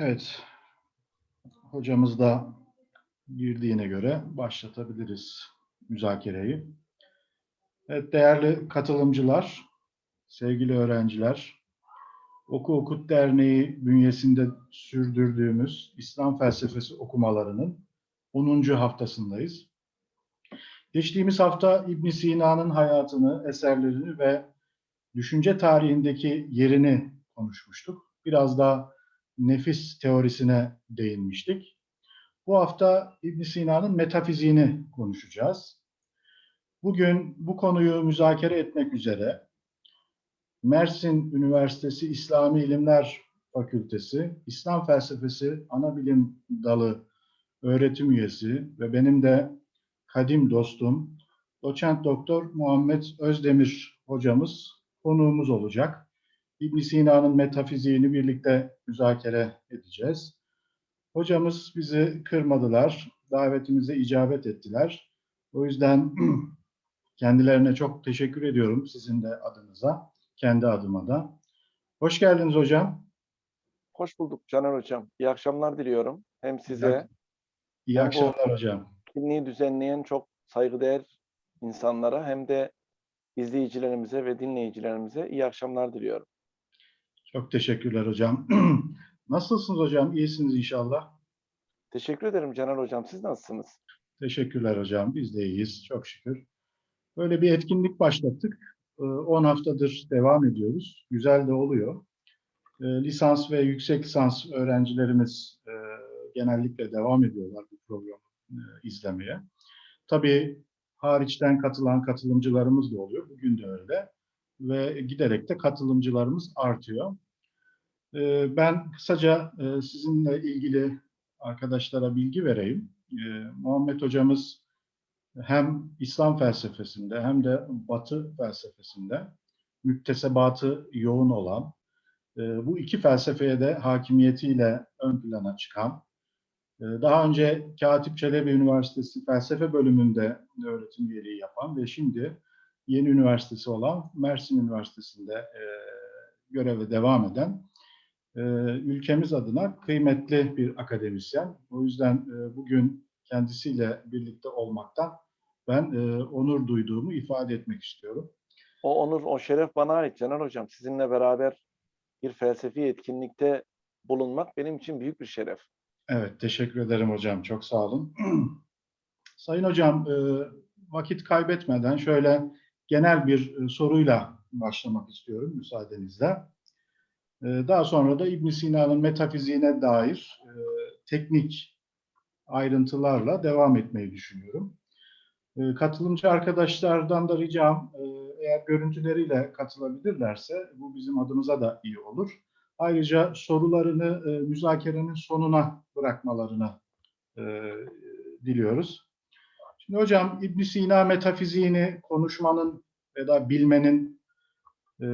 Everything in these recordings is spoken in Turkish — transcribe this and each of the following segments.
Evet. Hocamız da girdiğine göre başlatabiliriz müzakereyi. Evet değerli katılımcılar, sevgili öğrenciler, Oku Okut Derneği bünyesinde sürdürdüğümüz İslam felsefesi okumalarının 10. haftasındayız. Geçtiğimiz hafta İbn Sina'nın hayatını, eserlerini ve düşünce tarihindeki yerini konuşmuştuk. Biraz da nefis teorisine değinmiştik. Bu hafta İbn Sina'nın metafiziğini konuşacağız. Bugün bu konuyu müzakere etmek üzere Mersin Üniversitesi İslami İlimler Fakültesi İslam Felsefesi Anabilim Dalı öğretim üyesi ve benim de kadim dostum doçent doktor Muhammed Özdemir hocamız konuğumuz olacak. İbn Sina'nın metafiziğini birlikte müzakere edeceğiz. Hocamız bizi kırmadılar, davetimize icabet ettiler. O yüzden kendilerine çok teşekkür ediyorum sizin de adınıza, kendi adıma da. Hoş geldiniz hocam. Hoş bulduk Caner Hocam. İyi akşamlar diliyorum. Hem size, İyi akşamlar hocam. etkinliği düzenleyen çok saygıdeğer insanlara hem de izleyicilerimize ve dinleyicilerimize iyi akşamlar diliyorum. Çok teşekkürler hocam. Nasılsınız hocam? İyisiniz inşallah. Teşekkür ederim Caner Hocam. Siz nasılsınız? Teşekkürler hocam. Biz de iyiyiz. Çok şükür. Böyle bir etkinlik başlattık. Ee, 10 haftadır devam ediyoruz. Güzel de oluyor. Ee, Lisans ve yüksek lisans öğrencilerimiz e, genellikle devam ediyorlar bu programı e, izlemeye. Tabii hariçten katılan katılımcılarımız da oluyor. Bugün de öyle. Ve giderek de katılımcılarımız artıyor. Ee, Ben kısaca e, sizinle ilgili arkadaşlara bilgi vereyim. Ee, Muhammed hocamız hem İslam felsefesinde hem de Batı felsefesinde müktesebatı yoğun olan, e, bu iki felsefeye de hakimiyetiyle ön plana çıkan, e, daha önce Katip Çelebi Üniversitesi felsefe bölümünde öğretim üyeliği yapan ve şimdi yeni üniversitesi olan Mersin Üniversitesi'nde e, göreve devam eden e, ülkemiz adına kıymetli bir akademisyen. O yüzden e, bugün kendisiyle birlikte olmaktan ben e, onur duyduğumu ifade etmek istiyorum. O onur, o şeref bana ait Caner Hocam. Sizinle beraber bir felsefi etkinlikte bulunmak benim için büyük bir şeref. Evet, teşekkür ederim hocam. Çok sağ olun. Sayın hocam, e, vakit kaybetmeden şöyle genel bir e, soruyla başlamak istiyorum müsaadenizle. E, Daha sonra da İbn Sina'nın metafiziğine dair e, teknik ayrıntılarla devam etmeyi düşünüyorum. Katılımcı arkadaşlardan da ricam eğer görüntüleriyle katılabilirlerse bu bizim adımıza da iyi olur. Ayrıca sorularını müzakerenin sonuna bırakmalarını diliyoruz. Şimdi hocam İbn Sina metafiziğini konuşmanın ya da bilmenin e,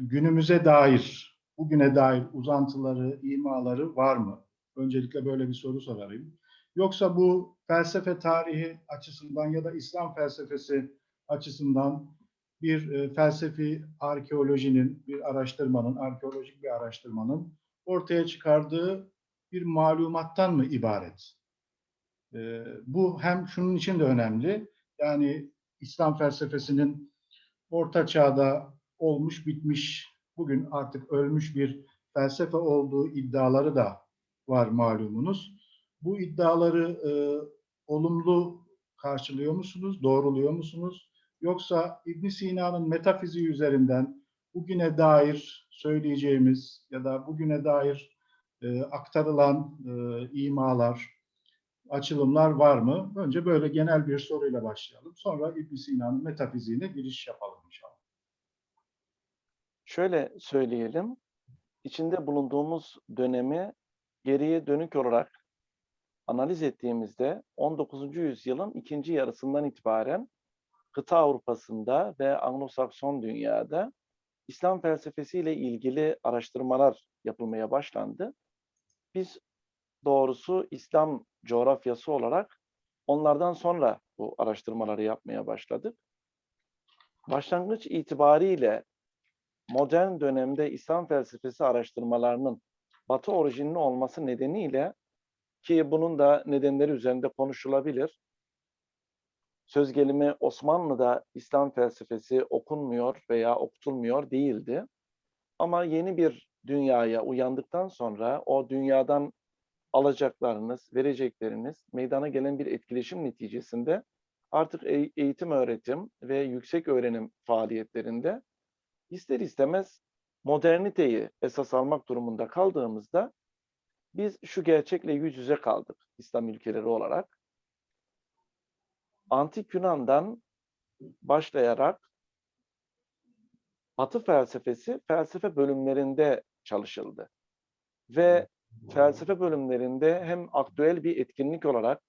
günümüze dair, bugüne dair uzantıları, imaları var mı? Öncelikle böyle bir soru sorayım. Yoksa bu felsefe tarihi açısından ya da İslam felsefesi açısından bir e, felsefi arkeolojinin, bir araştırmanın, arkeolojik bir araştırmanın ortaya çıkardığı bir malumattan mı ibaret? Bu hem şunun için de önemli, yani İslam felsefesinin orta çağda olmuş bitmiş, bugün artık ölmüş bir felsefe olduğu iddiaları da var malumunuz. Bu iddiaları e, olumlu karşılıyor musunuz, doğruluyor musunuz? Yoksa İbn Sina'nın metafiziği üzerinden bugüne dair söyleyeceğimiz ya da bugüne dair e, aktarılan e, imalar, açılımlar var mı? Önce böyle genel bir soruyla başlayalım. Sonra İbn Sina'nın metafiziğine giriş yapalım inşallah. Şöyle söyleyelim, içinde bulunduğumuz dönemi geriye dönük olarak analiz ettiğimizde 19. yüzyılın ikinci yarısından itibaren kıta Avrupa'sında ve Anglo-Sakson dünyada İslam felsefesiyle ilgili araştırmalar yapılmaya başlandı. Biz doğrusu İslam coğrafyası olarak onlardan sonra bu araştırmaları yapmaya başladık. Başlangıç itibariyle modern dönemde İslam felsefesi araştırmalarının Batı orijinli olması nedeniyle ki bunun da nedenleri üzerinde konuşulabilir. Söz gelimi Osmanlı'da İslam felsefesi okunmuyor veya okutulmuyor değildi. Ama yeni bir dünyaya uyandıktan sonra o dünyadan alacaklarınız, verecekleriniz meydana gelen bir etkileşim neticesinde artık e- eğitim öğretim ve yüksek öğrenim faaliyetlerinde ister istemez moderniteyi esas almak durumunda kaldığımızda biz şu gerçekle yüz yüze kaldık İslam ülkeleri olarak. Antik Yunan'dan başlayarak Batı felsefesi felsefe bölümlerinde çalışıldı. Ve felsefe bölümlerinde hem aktüel bir etkinlik olarak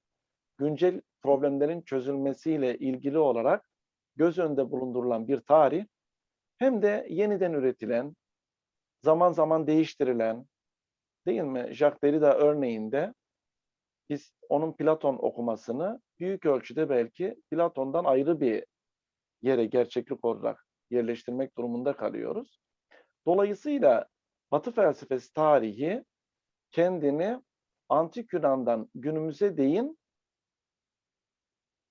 güncel problemlerin çözülmesiyle ilgili olarak göz önünde bulundurulan bir tarih hem de yeniden üretilen, zaman zaman değiştirilen, değil mi? Jacques Derrida örneğinde biz onun Platon okumasını büyük ölçüde belki Platon'dan ayrı bir yere gerçeklik olarak yerleştirmek durumunda kalıyoruz. Dolayısıyla Batı felsefesi tarihi kendini Antik Yunan'dan günümüze değin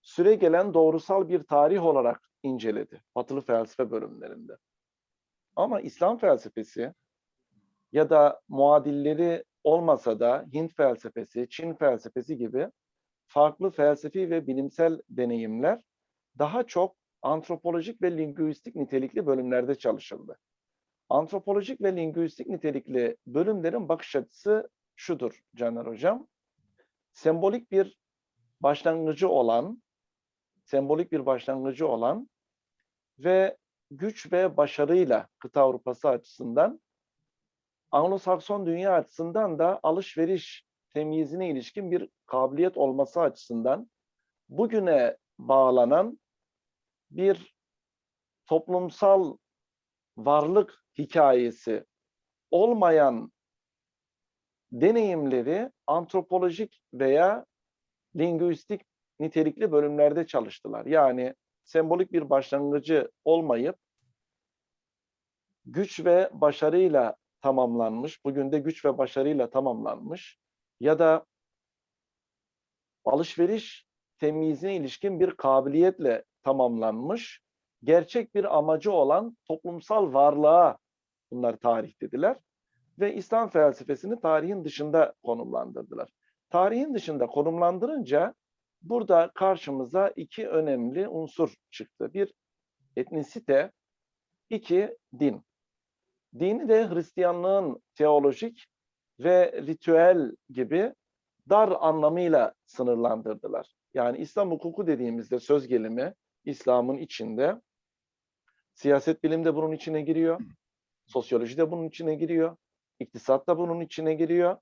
süre gelen doğrusal bir tarih olarak inceledi Batılı felsefe bölümlerinde. Ama İslam felsefesi ya da muadilleri olmasa da Hint felsefesi, Çin felsefesi gibi farklı felsefi ve bilimsel deneyimler daha çok antropolojik ve lingüistik nitelikli bölümlerde çalışıldı. Antropolojik ve lingüistik nitelikli bölümlerin bakış açısı şudur Caner Hocam. Sembolik bir başlangıcı olan, sembolik bir başlangıcı olan ve güç ve başarıyla kıta Avrupası açısından Anglo-Sakson dünya açısından da alışveriş temyizine ilişkin bir kabiliyet olması açısından bugüne bağlanan bir toplumsal varlık hikayesi olmayan deneyimleri antropolojik veya lingüistik nitelikli bölümlerde çalıştılar. Yani sembolik bir başlangıcı olmayıp güç ve başarıyla tamamlanmış, bugün de güç ve başarıyla tamamlanmış ya da alışveriş temyizine ilişkin bir kabiliyetle tamamlanmış, gerçek bir amacı olan toplumsal varlığa bunlar tarih dediler ve İslam felsefesini tarihin dışında konumlandırdılar. Tarihin dışında konumlandırınca burada karşımıza iki önemli unsur çıktı. Bir etnisite, iki din. Dini de Hristiyanlığın teolojik ve ritüel gibi dar anlamıyla sınırlandırdılar. Yani İslam hukuku dediğimizde söz gelimi İslam'ın içinde siyaset bilim de bunun içine giriyor. Sosyoloji de bunun içine giriyor. İktisat da bunun içine giriyor.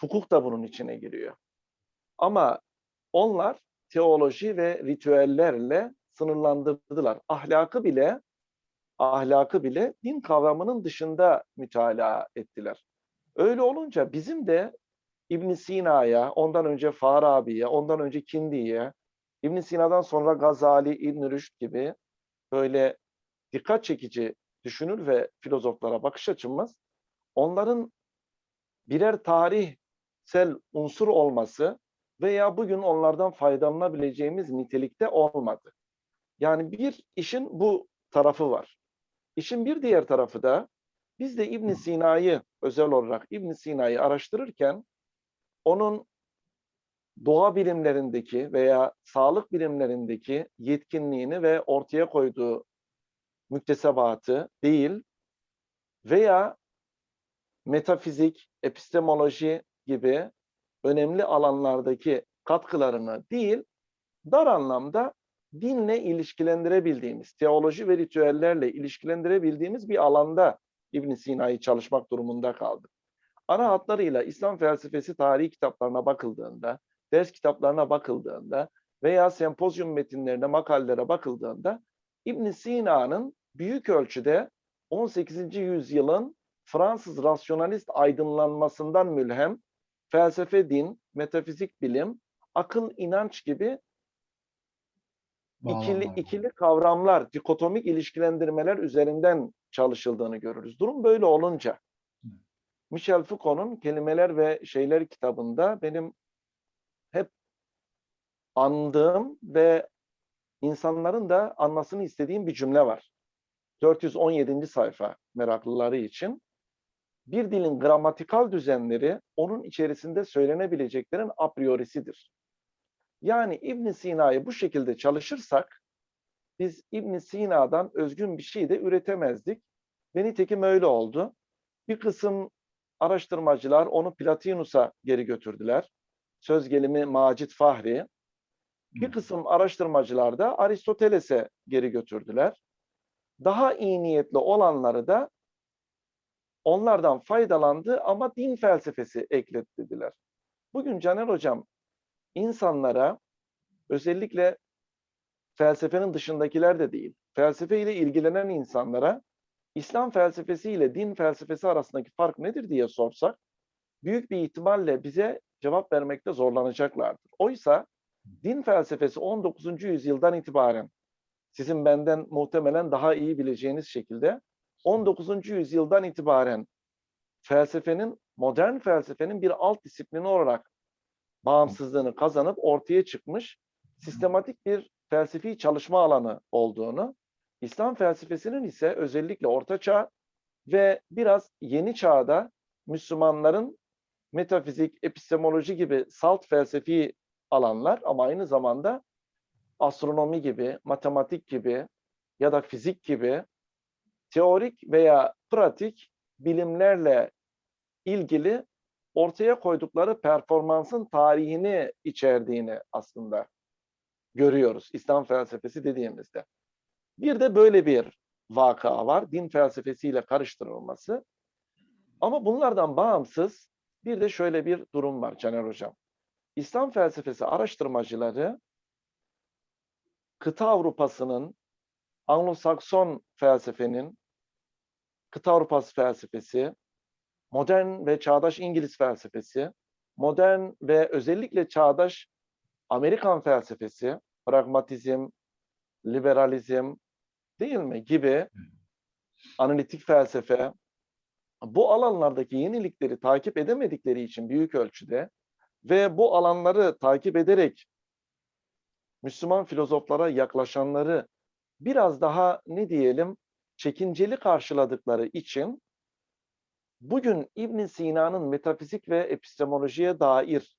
Hukuk da bunun içine giriyor. Ama onlar teoloji ve ritüellerle sınırlandırdılar. Ahlakı bile ahlakı bile din kavramının dışında mütalaa ettiler. Öyle olunca bizim de İbn Sina'ya, ondan önce Farabi'ye, ondan önce Kindi'ye, İbn Sina'dan sonra Gazali, İbn Rüşd gibi böyle dikkat çekici düşünür ve filozoflara bakış açımız onların birer tarihsel unsur olması veya bugün onlardan faydalanabileceğimiz nitelikte olmadı. Yani bir işin bu tarafı var. İşin bir diğer tarafı da biz de İbn Sina'yı özel olarak İbn Sina'yı araştırırken onun doğa bilimlerindeki veya sağlık bilimlerindeki yetkinliğini ve ortaya koyduğu müktesebatı değil veya metafizik, epistemoloji gibi önemli alanlardaki katkılarını değil, dar anlamda dinle ilişkilendirebildiğimiz, teoloji ve ritüellerle ilişkilendirebildiğimiz bir alanda İbn Sina'yı çalışmak durumunda kaldık. Ana hatlarıyla İslam felsefesi tarihi kitaplarına bakıldığında, ders kitaplarına bakıldığında veya sempozyum metinlerine, makalelere bakıldığında İbn Sina'nın büyük ölçüde 18. yüzyılın Fransız rasyonalist aydınlanmasından mülhem felsefe, din, metafizik bilim, akıl, inanç gibi ikili, ikili kavramlar, dikotomik ilişkilendirmeler üzerinden çalışıldığını görürüz. Durum böyle olunca Michel Foucault'un Kelimeler ve Şeyler kitabında benim hep andığım ve insanların da anlasını istediğim bir cümle var. 417. sayfa meraklıları için. Bir dilin gramatikal düzenleri onun içerisinde söylenebileceklerin a priorisidir. Yani İbn Sina'yı bu şekilde çalışırsak biz İbn Sina'dan özgün bir şey de üretemezdik. Ve nitekim öyle oldu. Bir kısım araştırmacılar onu Platinus'a geri götürdüler. Söz gelimi Macit Fahri. Bir kısım araştırmacılar da Aristoteles'e geri götürdüler. Daha iyi niyetli olanları da onlardan faydalandı ama din felsefesi ekletlediler. Bugün Caner Hocam insanlara özellikle felsefenin dışındakiler de değil, felsefe ile ilgilenen insanlara İslam felsefesi ile din felsefesi arasındaki fark nedir diye sorsak büyük bir ihtimalle bize cevap vermekte zorlanacaklardır. Oysa din felsefesi 19. yüzyıldan itibaren sizin benden muhtemelen daha iyi bileceğiniz şekilde 19. yüzyıldan itibaren felsefenin, modern felsefenin bir alt disiplini olarak bağımsızlığını kazanıp ortaya çıkmış sistematik bir felsefi çalışma alanı olduğunu, İslam felsefesinin ise özellikle Orta Çağ ve biraz Yeni Çağ'da Müslümanların metafizik, epistemoloji gibi salt felsefi alanlar ama aynı zamanda astronomi gibi, matematik gibi ya da fizik gibi teorik veya pratik bilimlerle ilgili ortaya koydukları performansın tarihini içerdiğini aslında görüyoruz İslam felsefesi dediğimizde. Bir de böyle bir vaka var. Din felsefesiyle karıştırılması. Ama bunlardan bağımsız bir de şöyle bir durum var Caner Hocam. İslam felsefesi araştırmacıları kıta Avrupa'sının, Anglo-Sakson felsefenin, kıta Avrupası felsefesi, modern ve çağdaş İngiliz felsefesi, modern ve özellikle çağdaş Amerikan felsefesi, pragmatizm, liberalizm değil mi gibi analitik felsefe bu alanlardaki yenilikleri takip edemedikleri için büyük ölçüde ve bu alanları takip ederek Müslüman filozoflara yaklaşanları biraz daha ne diyelim çekinceli karşıladıkları için bugün İbn Sina'nın metafizik ve epistemolojiye dair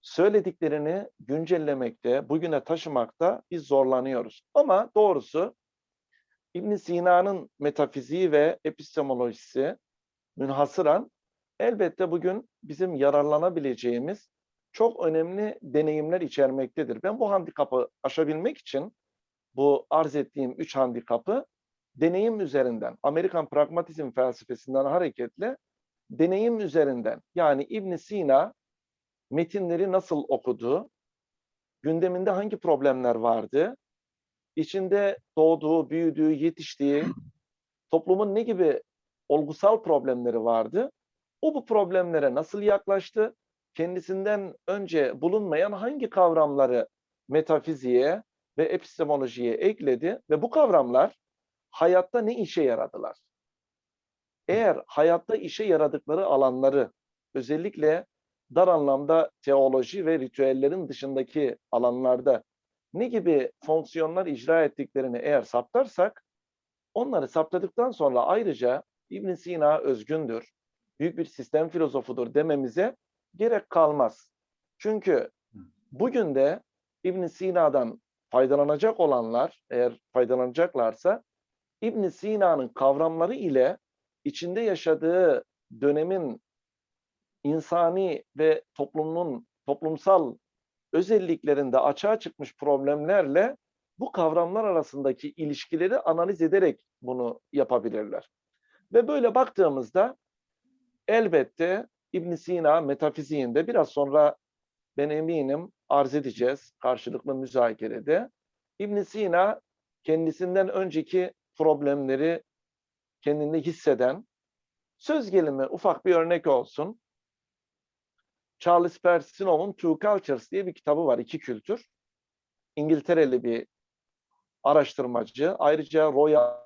söylediklerini güncellemekte, bugüne taşımakta biz zorlanıyoruz. Ama doğrusu İbn Sina'nın metafiziği ve epistemolojisi münhasıran elbette bugün bizim yararlanabileceğimiz çok önemli deneyimler içermektedir. Ben bu handikapı aşabilmek için bu arz ettiğim üç handikapı deneyim üzerinden, Amerikan pragmatizm felsefesinden hareketle deneyim üzerinden yani İbn Sina metinleri nasıl okudu, gündeminde hangi problemler vardı, içinde doğduğu, büyüdüğü, yetiştiği toplumun ne gibi olgusal problemleri vardı, o bu problemlere nasıl yaklaştı, kendisinden önce bulunmayan hangi kavramları metafiziğe ve epistemolojiye ekledi ve bu kavramlar hayatta ne işe yaradılar? Eğer hayatta işe yaradıkları alanları özellikle dar anlamda teoloji ve ritüellerin dışındaki alanlarda ne gibi fonksiyonlar icra ettiklerini eğer saptarsak, onları saptadıktan sonra ayrıca İbn Sina özgündür, büyük bir sistem filozofudur dememize gerek kalmaz. Çünkü bugün de İbn Sina'dan faydalanacak olanlar, eğer faydalanacaklarsa, İbn Sina'nın kavramları ile içinde yaşadığı dönemin insani ve toplumun toplumsal özelliklerinde açığa çıkmış problemlerle bu kavramlar arasındaki ilişkileri analiz ederek bunu yapabilirler. Ve böyle baktığımızda elbette İbn Sina metafiziğinde biraz sonra ben eminim arz edeceğiz karşılıklı müzakerede. İbn Sina kendisinden önceki problemleri kendinde hisseden, söz gelimi ufak bir örnek olsun. Charles Persinov'un Two Cultures diye bir kitabı var, iki kültür. İngiltereli bir araştırmacı. Ayrıca Royal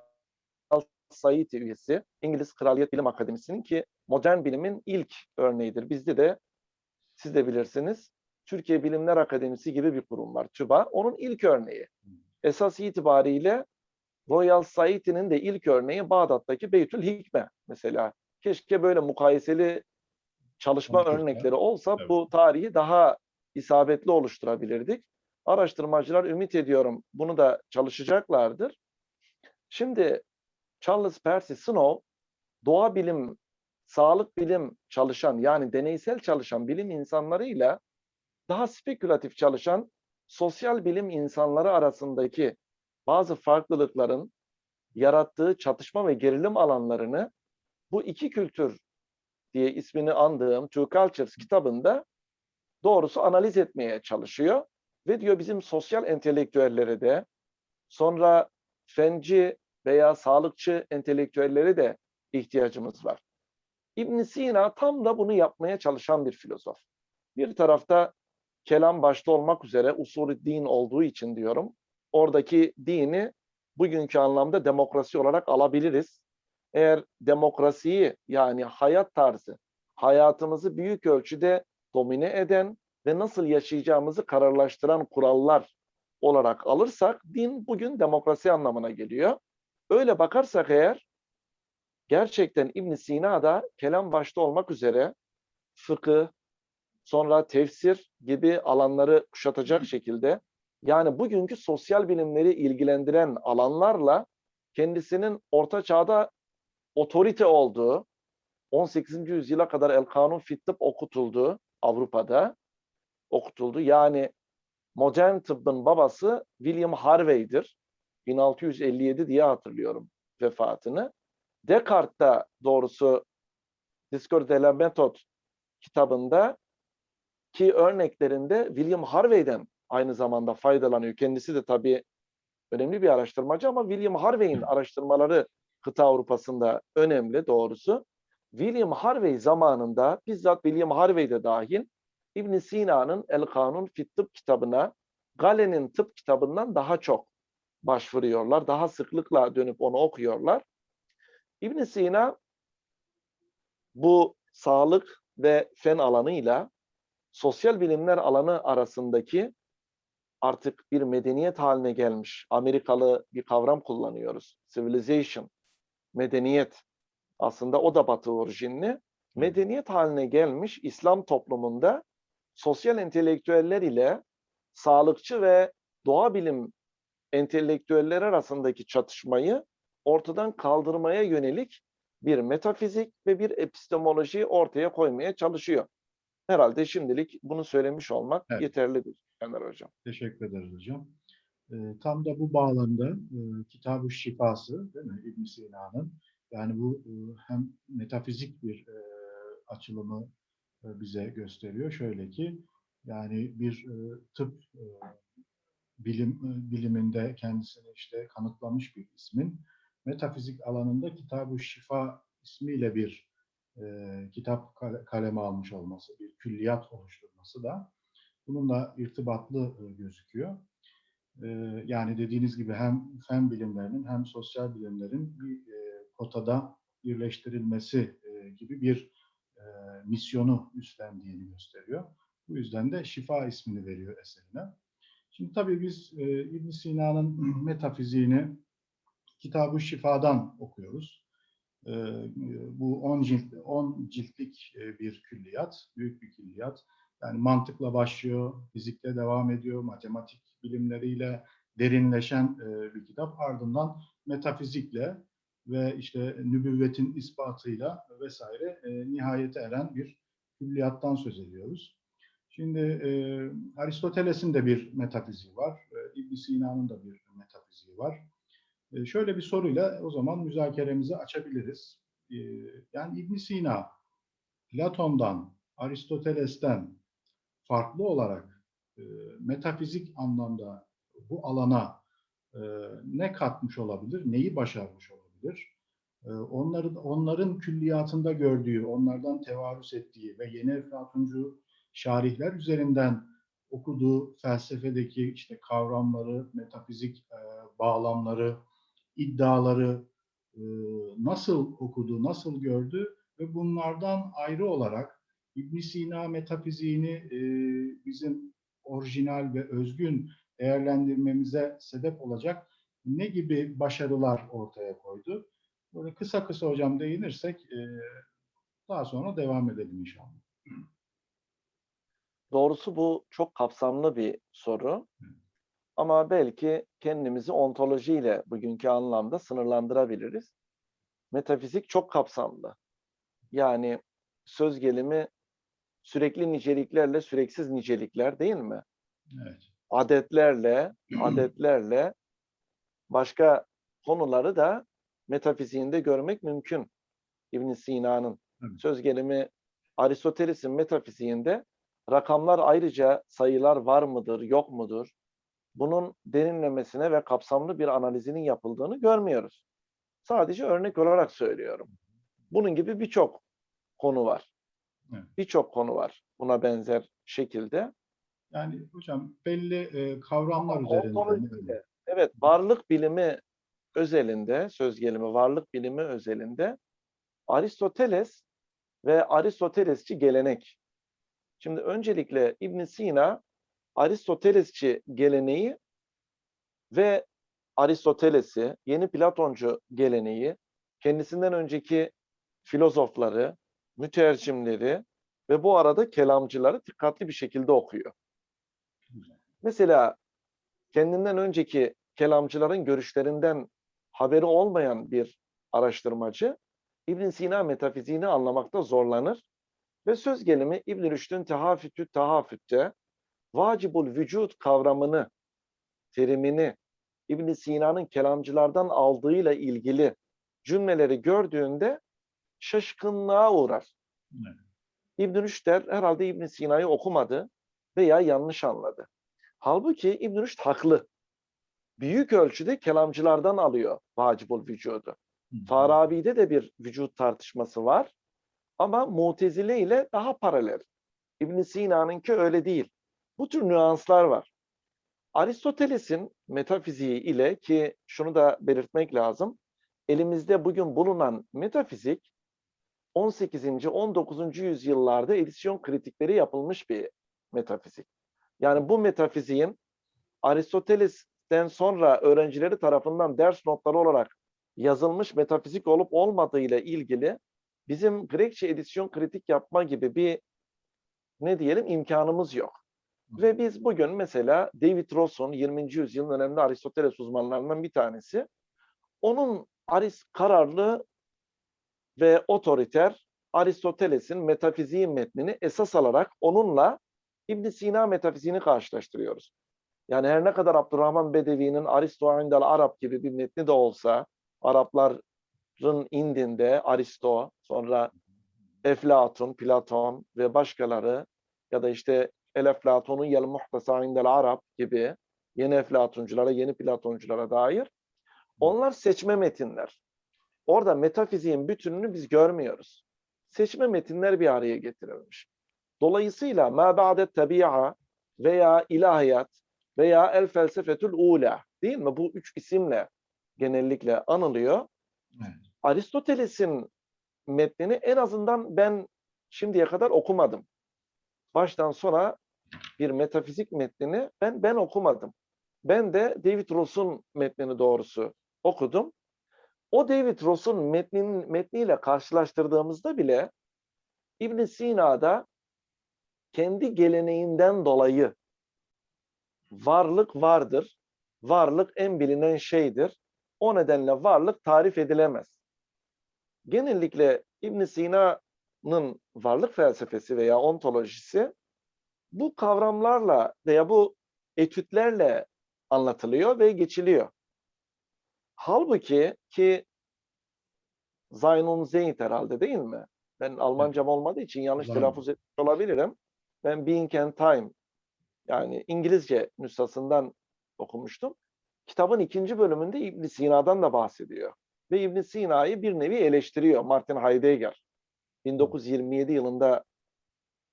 Society üyesi, İngiliz Kraliyet Bilim Akademisi'nin ki modern bilimin ilk örneğidir. Bizde de siz de bilirsiniz Türkiye Bilimler Akademisi gibi bir kurum var TÜBA. Onun ilk örneği. Esas itibariyle Royal Society'nin de ilk örneği Bağdat'taki Beytül Hikme mesela. Keşke böyle mukayeseli çalışma Konuşursa, örnekleri olsa evet. bu tarihi daha isabetli oluşturabilirdik. Araştırmacılar ümit ediyorum bunu da çalışacaklardır. Şimdi Charles Percy Snow doğa bilim, sağlık bilim çalışan yani deneysel çalışan bilim insanlarıyla daha spekülatif çalışan sosyal bilim insanları arasındaki bazı farklılıkların yarattığı çatışma ve gerilim alanlarını bu iki kültür diye ismini andığım Two Cultures kitabında doğrusu analiz etmeye çalışıyor. Ve diyor bizim sosyal entelektüellere de sonra fenci veya sağlıkçı entelektüellere de ihtiyacımız var. İbn Sina tam da bunu yapmaya çalışan bir filozof. Bir tarafta kelam başta olmak üzere usulü din olduğu için diyorum. Oradaki dini bugünkü anlamda demokrasi olarak alabiliriz. Eğer demokrasiyi yani hayat tarzı, hayatımızı büyük ölçüde domine eden ve nasıl yaşayacağımızı kararlaştıran kurallar olarak alırsak din bugün demokrasi anlamına geliyor. Öyle bakarsak eğer gerçekten İbn Sina'da kelam başta olmak üzere fıkıh, sonra tefsir gibi alanları kuşatacak şekilde yani bugünkü sosyal bilimleri ilgilendiren alanlarla kendisinin orta çağda otorite olduğu, 18. yüzyıla kadar El Kanun Fit Tıp okutuldu Avrupa'da okutuldu. Yani modern tıbbın babası William Harvey'dir. 1657 diye hatırlıyorum vefatını. Descartes da doğrusu Discours de la Méthode kitabında ki örneklerinde William Harvey'den aynı zamanda faydalanıyor. Kendisi de tabii önemli bir araştırmacı ama William Harvey'in araştırmaları kıta Avrupa'sında önemli doğrusu. William Harvey zamanında bizzat William Harvey de dahil İbn Sina'nın El Kanun Fit Tıp kitabına Galen'in tıp kitabından daha çok başvuruyorlar. Daha sıklıkla dönüp onu okuyorlar. İbn Sina bu sağlık ve fen alanıyla sosyal bilimler alanı arasındaki artık bir medeniyet haline gelmiş Amerikalı bir kavram kullanıyoruz. Civilization, medeniyet. Aslında o da batı orijinli. Medeniyet haline gelmiş İslam toplumunda sosyal entelektüeller ile sağlıkçı ve doğa bilim entelektüelleri arasındaki çatışmayı ortadan kaldırmaya yönelik bir metafizik ve bir epistemoloji ortaya koymaya çalışıyor. Herhalde şimdilik bunu söylemiş olmak Evet. yeterlidir Caner Hocam. Teşekkür ederiz hocam. Ee, tam da bu bağlamda e, Kitab-ı Şifası değil mi İbn Sina'nın yani bu e, hem metafizik bir e, açılımı e, bize gösteriyor. Şöyle ki yani bir e, tıp e, bilim e, biliminde kendisini işte kanıtlamış bir ismin metafizik alanında Kitab-ı Şifa ismiyle bir e, kitap kale- kaleme almış olması, bir külliyat oluşturması da bununla irtibatlı e, gözüküyor. E, yani dediğiniz gibi hem fen bilimlerinin hem sosyal bilimlerin bir e, potada birleştirilmesi e, gibi bir e, misyonu üstlendiğini gösteriyor. Bu yüzden de şifa ismini veriyor eserine. Şimdi tabii biz e, İbn Sina'nın metafiziğini Kitab-ı Şifa'dan okuyoruz. E, bu 10 cilt, 10 ciltlik e, bir külliyat, büyük bir külliyat. Yani mantıkla başlıyor, fizikle devam ediyor, matematik bilimleriyle derinleşen e, bir kitap. Ardından metafizikle ve işte nübüvvetin ispatıyla vesaire e, nihayete eren bir külliyattan söz ediyoruz. Şimdi e, Aristoteles'in de bir metafiziği var, e, ibn Sina'nın da bir metafiziği var. E, şöyle bir soruyla o zaman müzakeremizi açabiliriz. E, yani ibn Sina, Platon'dan, Aristoteles'ten farklı olarak e, metafizik anlamda bu alana e, ne katmış olabilir, neyi başarmış olabilir? E, onların onların külliyatında gördüğü, onlardan tevarüs ettiği ve yeni Eflatuncu şarihler üzerinden okuduğu felsefedeki işte kavramları, metafizik e, bağlamları, iddiaları e, nasıl okudu, nasıl gördü ve bunlardan ayrı olarak İbn Sina metafiziğini e, bizim orijinal ve özgün değerlendirmemize sebep olacak ne gibi başarılar ortaya koydu? Böyle kısa kısa hocam değinirsek e, daha sonra devam edelim inşallah. Doğrusu bu çok kapsamlı bir soru. Ama belki kendimizi ontolojiyle bugünkü anlamda sınırlandırabiliriz. Metafizik çok kapsamlı. Yani söz gelimi sürekli niceliklerle süreksiz nicelikler değil mi? Evet. Adetlerle, adetlerle başka konuları da metafiziğinde görmek mümkün. İbn Sina'nın Evet. söz gelimi Aristoteles'in metafiziğinde rakamlar ayrıca sayılar var mıdır, yok mudur? Bunun derinlemesine ve kapsamlı bir analizinin yapıldığını görmüyoruz. Sadece örnek olarak söylüyorum. Bunun gibi birçok konu var. Evet. Birçok konu var buna benzer şekilde. Yani hocam belli e, kavramlar üzerinden. ontolojiyle, Evet, varlık bilimi özelinde, söz gelimi varlık bilimi özelinde Aristoteles ve Aristotelesçi gelenek. Şimdi öncelikle İbn Sina Aristotelesçi geleneği ve Aristoteles'i, yeni Platoncu geleneği, kendisinden önceki filozofları, mütercimleri ve bu arada kelamcıları dikkatli bir şekilde okuyor. Mesela kendinden önceki kelamcıların görüşlerinden haberi olmayan bir araştırmacı İbn Sina metafiziğini anlamakta zorlanır ve söz gelimi İbn Rüşd'ün Tehafütü Tahafüt'te vacibul vücut kavramını, terimini İbn Sina'nın kelamcılardan aldığıyla ilgili cümleleri gördüğünde şaşkınlığa uğrar. Evet. İbn Rüşd der herhalde İbn Sina'yı okumadı veya yanlış anladı. Halbuki İbn Rüşd haklı. Büyük ölçüde kelamcılardan alıyor vacibul vücudu. Farabi'de de bir vücut tartışması var. Ama Mutezile ile daha paralel. İbn Sina'nınki öyle değil. Bu tür nüanslar var. Aristoteles'in metafiziği ile ki şunu da belirtmek lazım. Elimizde bugün bulunan metafizik 18. 19. yüzyıllarda edisyon kritikleri yapılmış bir metafizik. Yani bu metafiziğin Aristoteles'ten sonra öğrencileri tarafından ders notları olarak yazılmış metafizik olup olmadığıyla ilgili bizim Grekçe edisyon kritik yapma gibi bir ne diyelim imkanımız yok. Ve biz bugün mesela David Ross'un 20. yüzyılın önemli Aristoteles uzmanlarından bir tanesi. Onun Aris kararlı ve otoriter Aristoteles'in metafiziği metnini esas alarak onunla İbn Sina metafiziğini karşılaştırıyoruz. Yani her ne kadar Abdurrahman Bedevi'nin Aristo indel Arap gibi bir metni de olsa, Arapların indinde Aristo, sonra Eflatun, Platon ve başkaları ya da işte El Eflatun'un Yel Muhtasa indel Arap gibi yeni Eflatunculara, yeni Platonculara dair onlar seçme metinler. Orada metafiziğin bütününü biz görmüyoruz. Seçme metinler bir araya getirilmiş. Dolayısıyla ma ba'de tabi'a veya ilahiyat veya el felsefetül ula değil mi? Bu üç isimle genellikle anılıyor. Evet. Aristoteles'in metnini en azından ben şimdiye kadar okumadım. Baştan sona bir metafizik metnini ben ben okumadım. Ben de David Ross'un metnini doğrusu okudum. O David Ross'un metnin, metniyle karşılaştırdığımızda bile İbn Sina'da kendi geleneğinden dolayı varlık vardır. Varlık en bilinen şeydir. O nedenle varlık tarif edilemez. Genellikle İbn Sina'nın varlık felsefesi veya ontolojisi bu kavramlarla veya bu etütlerle anlatılıyor ve geçiliyor. Halbuki ki Zaynun Zeyd herhalde değil mi? Ben Almancam olmadığı için yanlış telaffuz etmiş olabilirim. Ben Being and Time yani İngilizce nüshasından okumuştum. Kitabın ikinci bölümünde İbn Sina'dan da bahsediyor. Ve İbn Sina'yı bir nevi eleştiriyor Martin Heidegger. 1927 yılında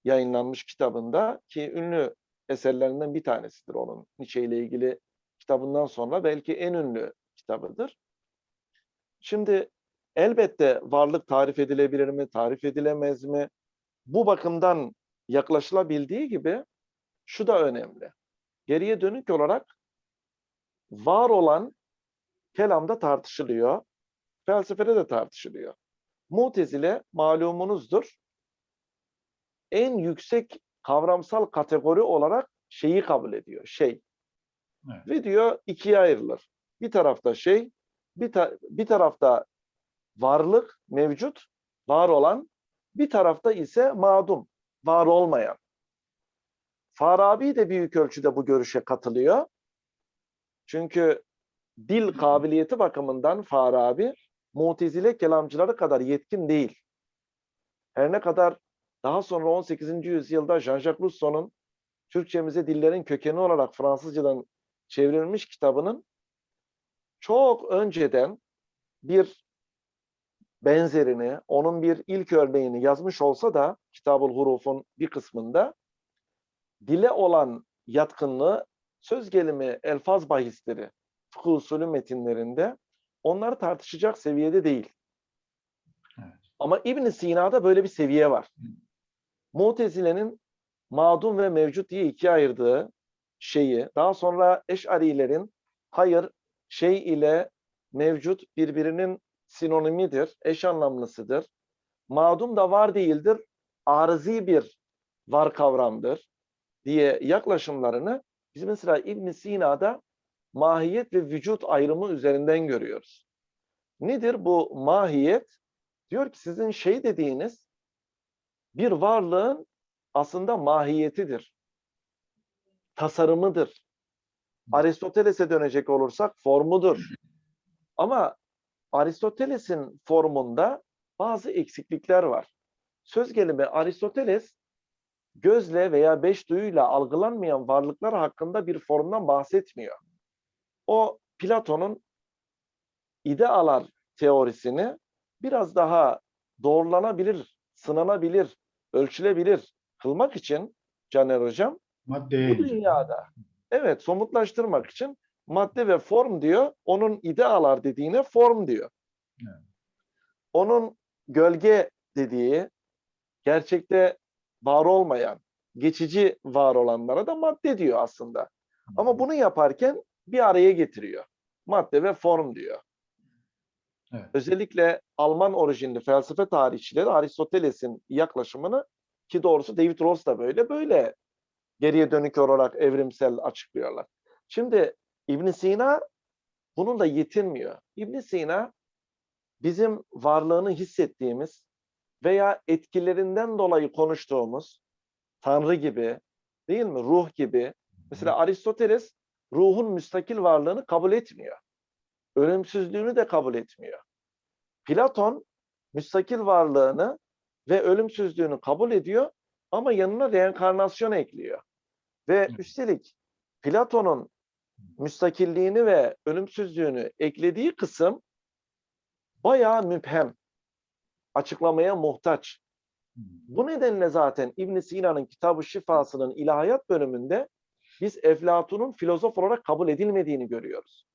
yayınlanmış kitabında ki ünlü eserlerinden bir tanesidir onun Nietzsche ile ilgili kitabından sonra belki en ünlü kitabıdır. Şimdi elbette varlık tarif edilebilir mi, tarif edilemez mi? Bu bakımdan yaklaşılabildiği gibi şu da önemli. Geriye dönük olarak var olan kelamda tartışılıyor, felsefede de tartışılıyor. Mutezile malumunuzdur. En yüksek kavramsal kategori olarak şeyi kabul ediyor. Şey. Evet. Ve diyor ikiye ayrılır. Bir tarafta şey, bir, ta- bir tarafta varlık mevcut, var olan, bir tarafta ise madum, var olmayan. Farabi de büyük ölçüde bu görüşe katılıyor. Çünkü dil kabiliyeti bakımından Farabi, Mutezile kelamcıları kadar yetkin değil. Her ne kadar daha sonra 18. yüzyılda Jean-Jacques Rousseau'nun Türkçemize dillerin kökeni olarak Fransızcadan çevrilmiş kitabının çok önceden bir benzerini, onun bir ilk örneğini yazmış olsa da Kitabul Huruf'un bir kısmında dile olan yatkınlığı söz gelimi elfaz bahisleri fıkıh usulü metinlerinde onları tartışacak seviyede değil. Evet. Ama İbn Sina'da böyle bir seviye var. Mutezile'nin madum ve mevcut diye ikiye ayırdığı şeyi, daha sonra Eş'arilerin hayır şey ile mevcut birbirinin sinonimidir, eş anlamlısıdır. Madum da var değildir, arızi bir var kavramdır diye yaklaşımlarını biz mesela İbn Sina'da mahiyet ve vücut ayrımı üzerinden görüyoruz. Nedir bu mahiyet? Diyor ki sizin şey dediğiniz bir varlığın aslında mahiyetidir. Tasarımıdır. Aristoteles'e dönecek olursak formudur. Ama Aristoteles'in formunda bazı eksiklikler var. Söz gelimi Aristoteles gözle veya beş duyuyla algılanmayan varlıklar hakkında bir formdan bahsetmiyor. O Platon'un idealar teorisini biraz daha doğrulanabilir, sınanabilir, ölçülebilir kılmak için Caner Hocam Maddeye bu dünyada evet somutlaştırmak için madde ve form diyor. Onun idealar dediğine form diyor. Evet. Onun gölge dediği gerçekte var olmayan, geçici var olanlara da madde diyor aslında. Ama bunu yaparken bir araya getiriyor. Madde ve form diyor. Evet. Özellikle Alman orijinli felsefe tarihçileri Aristoteles'in yaklaşımını ki doğrusu David Ross da böyle böyle geriye dönük olarak evrimsel açıklıyorlar. Şimdi İbn Sina bununla yetinmiyor. İbn Sina bizim varlığını hissettiğimiz veya etkilerinden dolayı konuştuğumuz Tanrı gibi, değil mi? Ruh gibi. Mesela Aristoteles ruhun müstakil varlığını kabul etmiyor. Ölümsüzlüğünü de kabul etmiyor. Platon müstakil varlığını ve ölümsüzlüğünü kabul ediyor ama yanına reenkarnasyon ekliyor. Ve üstelik Platon'un müstakilliğini ve ölümsüzlüğünü eklediği kısım bayağı müphem. Açıklamaya muhtaç. Bu nedenle zaten İbn Sina'nın Kitab-ı Şifası'nın ilahiyat bölümünde biz Eflatun'un filozof olarak kabul edilmediğini görüyoruz.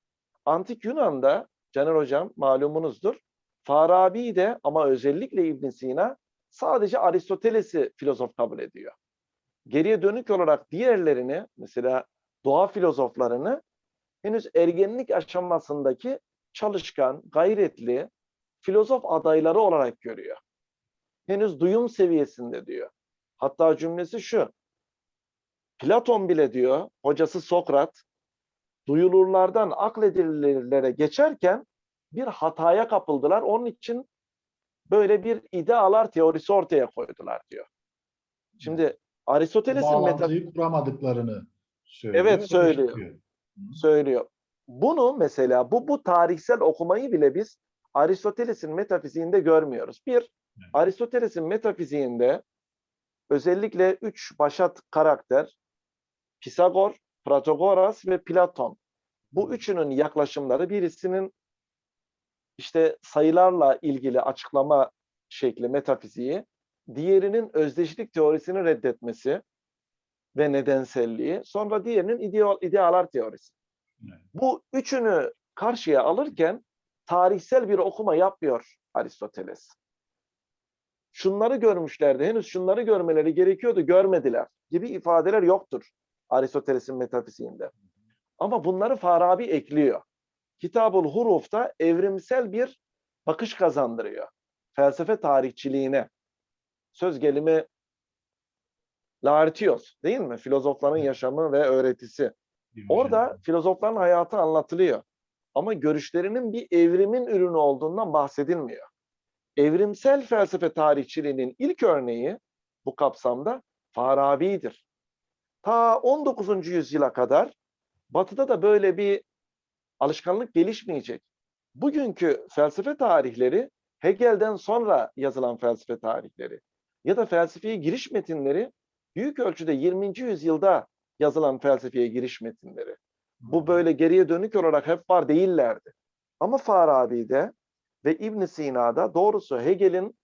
Antik Yunan'da Caner Hocam malumunuzdur. Farabi de ama özellikle İbn Sina sadece Aristoteles'i filozof kabul ediyor. Geriye dönük olarak diğerlerini mesela doğa filozoflarını henüz ergenlik aşamasındaki çalışkan, gayretli filozof adayları olarak görüyor. Henüz duyum seviyesinde diyor. Hatta cümlesi şu. Platon bile diyor, hocası Sokrat, duyulurlardan akledilirlere geçerken bir hataya kapıldılar. Onun için böyle bir idealar teorisi ortaya koydular diyor. Şimdi Aristoteles'in metafizik Bağlantıyı kuramadıklarını söylüyor. Evet, söylüyor. çıkıyor. söylüyor. Bunu mesela bu bu tarihsel okumayı bile biz Aristoteles'in metafiziğinde görmüyoruz. Bir, Aristoteles'in metafiziğinde özellikle üç başat karakter Pisagor, Protagoras ve Platon. Bu üçünün yaklaşımları birisinin işte sayılarla ilgili açıklama şekli metafiziği, diğerinin özdeşlik teorisini reddetmesi ve nedenselliği, sonra diğerinin ideal, idealar teorisi. Evet. Bu üçünü karşıya alırken tarihsel bir okuma yapmıyor Aristoteles. Şunları görmüşlerdi, henüz şunları görmeleri gerekiyordu, görmediler gibi ifadeler yoktur Aristoteles'in metafiziğinde. Ama bunları Farabi ekliyor. Kitabul Huruf'ta evrimsel bir bakış kazandırıyor. Felsefe tarihçiliğine. Söz gelimi Laertios değil mi? Filozofların yaşamı ve öğretisi. Orada filozofların hayatı anlatılıyor. Ama görüşlerinin bir evrimin ürünü olduğundan bahsedilmiyor. Evrimsel felsefe tarihçiliğinin ilk örneği bu kapsamda Farabi'dir. Ta 19. yüzyıla kadar Batı'da da böyle bir alışkanlık gelişmeyecek. Bugünkü felsefe tarihleri Hegel'den sonra yazılan felsefe tarihleri ya da felsefeye giriş metinleri büyük ölçüde 20. yüzyılda yazılan felsefeye giriş metinleri. Bu böyle geriye dönük olarak hep var değillerdi. Ama Farabi'de ve İbn Sina'da doğrusu Hegel'in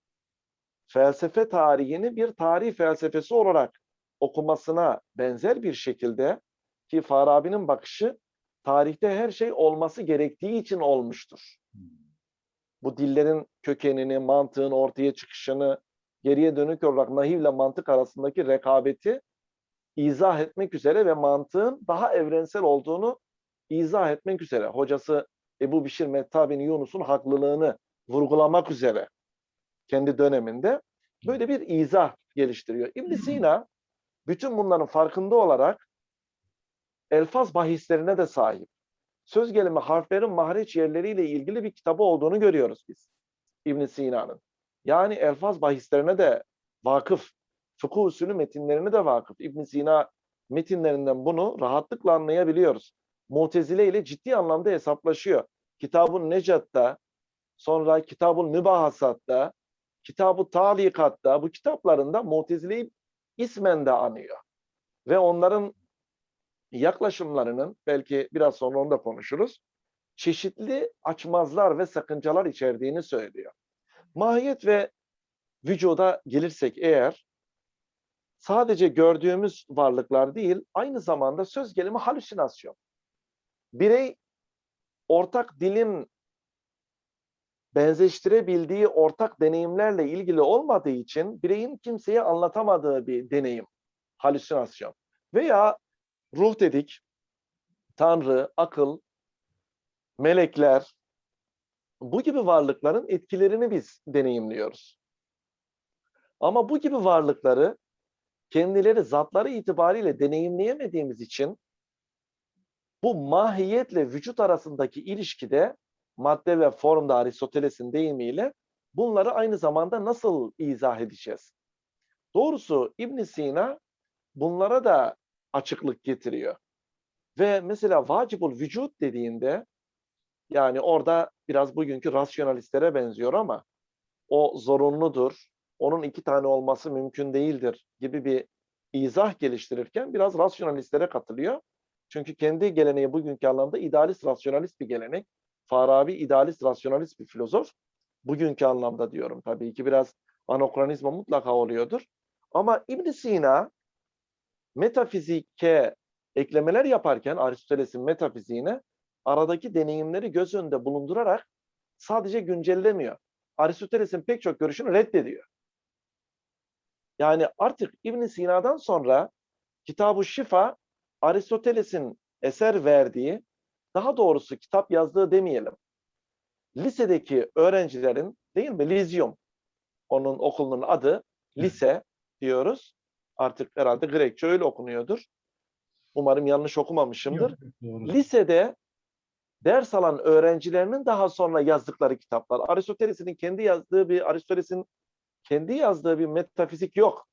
felsefe tarihini bir tarih felsefesi olarak okumasına benzer bir şekilde ki Farabi'nin bakışı tarihte her şey olması gerektiği için olmuştur. Bu dillerin kökenini, mantığın ortaya çıkışını, geriye dönük olarak nahivle mantık arasındaki rekabeti izah etmek üzere ve mantığın daha evrensel olduğunu izah etmek üzere. Hocası Ebu Bişir Metta bin Yunus'un haklılığını vurgulamak üzere kendi döneminde böyle bir izah geliştiriyor. ibn Sina bütün bunların farkında olarak elfaz bahislerine de sahip. Söz gelimi harflerin mahreç yerleriyle ilgili bir kitabı olduğunu görüyoruz biz. ibn Sina'nın. Yani elfaz bahislerine de vakıf. Fıkıh usulü metinlerine de vakıf. ibn Sina metinlerinden bunu rahatlıkla anlayabiliyoruz. Mutezile ile ciddi anlamda hesaplaşıyor. Kitab-ı Necat'ta, sonra Kitab-ı Mübahasat'ta, Kitab-ı Talikat'ta bu kitaplarında Mutezile'yi ismen de anıyor. Ve onların yaklaşımlarının belki biraz sonra onu da konuşuruz. Çeşitli açmazlar ve sakıncalar içerdiğini söylüyor. Mahiyet ve vücuda gelirsek eğer sadece gördüğümüz varlıklar değil, aynı zamanda söz gelimi halüsinasyon. Birey ortak dilin benzeştirebildiği ortak deneyimlerle ilgili olmadığı için bireyin kimseye anlatamadığı bir deneyim, halüsinasyon. Veya ruh dedik, tanrı, akıl, melekler, bu gibi varlıkların etkilerini biz deneyimliyoruz. Ama bu gibi varlıkları kendileri zatları itibariyle deneyimleyemediğimiz için bu mahiyetle vücut arasındaki ilişkide madde ve formda Aristoteles'in deyimiyle bunları aynı zamanda nasıl izah edeceğiz? Doğrusu İbn Sina bunlara da açıklık getiriyor. Ve mesela vacibul vücut dediğinde yani orada biraz bugünkü rasyonalistlere benziyor ama o zorunludur, onun iki tane olması mümkün değildir gibi bir izah geliştirirken biraz rasyonalistlere katılıyor. Çünkü kendi geleneği bugünkü anlamda idealist rasyonalist bir gelenek. Farabi idealist rasyonalist bir filozof. Bugünkü anlamda diyorum tabii ki biraz anokronizma mutlaka oluyordur. Ama ibn Sina metafizike eklemeler yaparken Aristoteles'in metafiziğine aradaki deneyimleri göz önünde bulundurarak sadece güncellemiyor. Aristoteles'in pek çok görüşünü reddediyor. Yani artık ibn Sina'dan sonra Kitab-ı Şifa Aristoteles'in eser verdiği, daha doğrusu kitap yazdığı demeyelim. Lisedeki öğrencilerin değil mi? Lizyum. Onun okulunun adı lise diyoruz. Artık herhalde Grekçe öyle okunuyordur. Umarım yanlış okumamışımdır. Yok, doğru. Lisede ders alan öğrencilerinin daha sonra yazdıkları kitaplar. Aristoteles'in kendi yazdığı bir Aristoteles'in kendi yazdığı bir metafizik yok.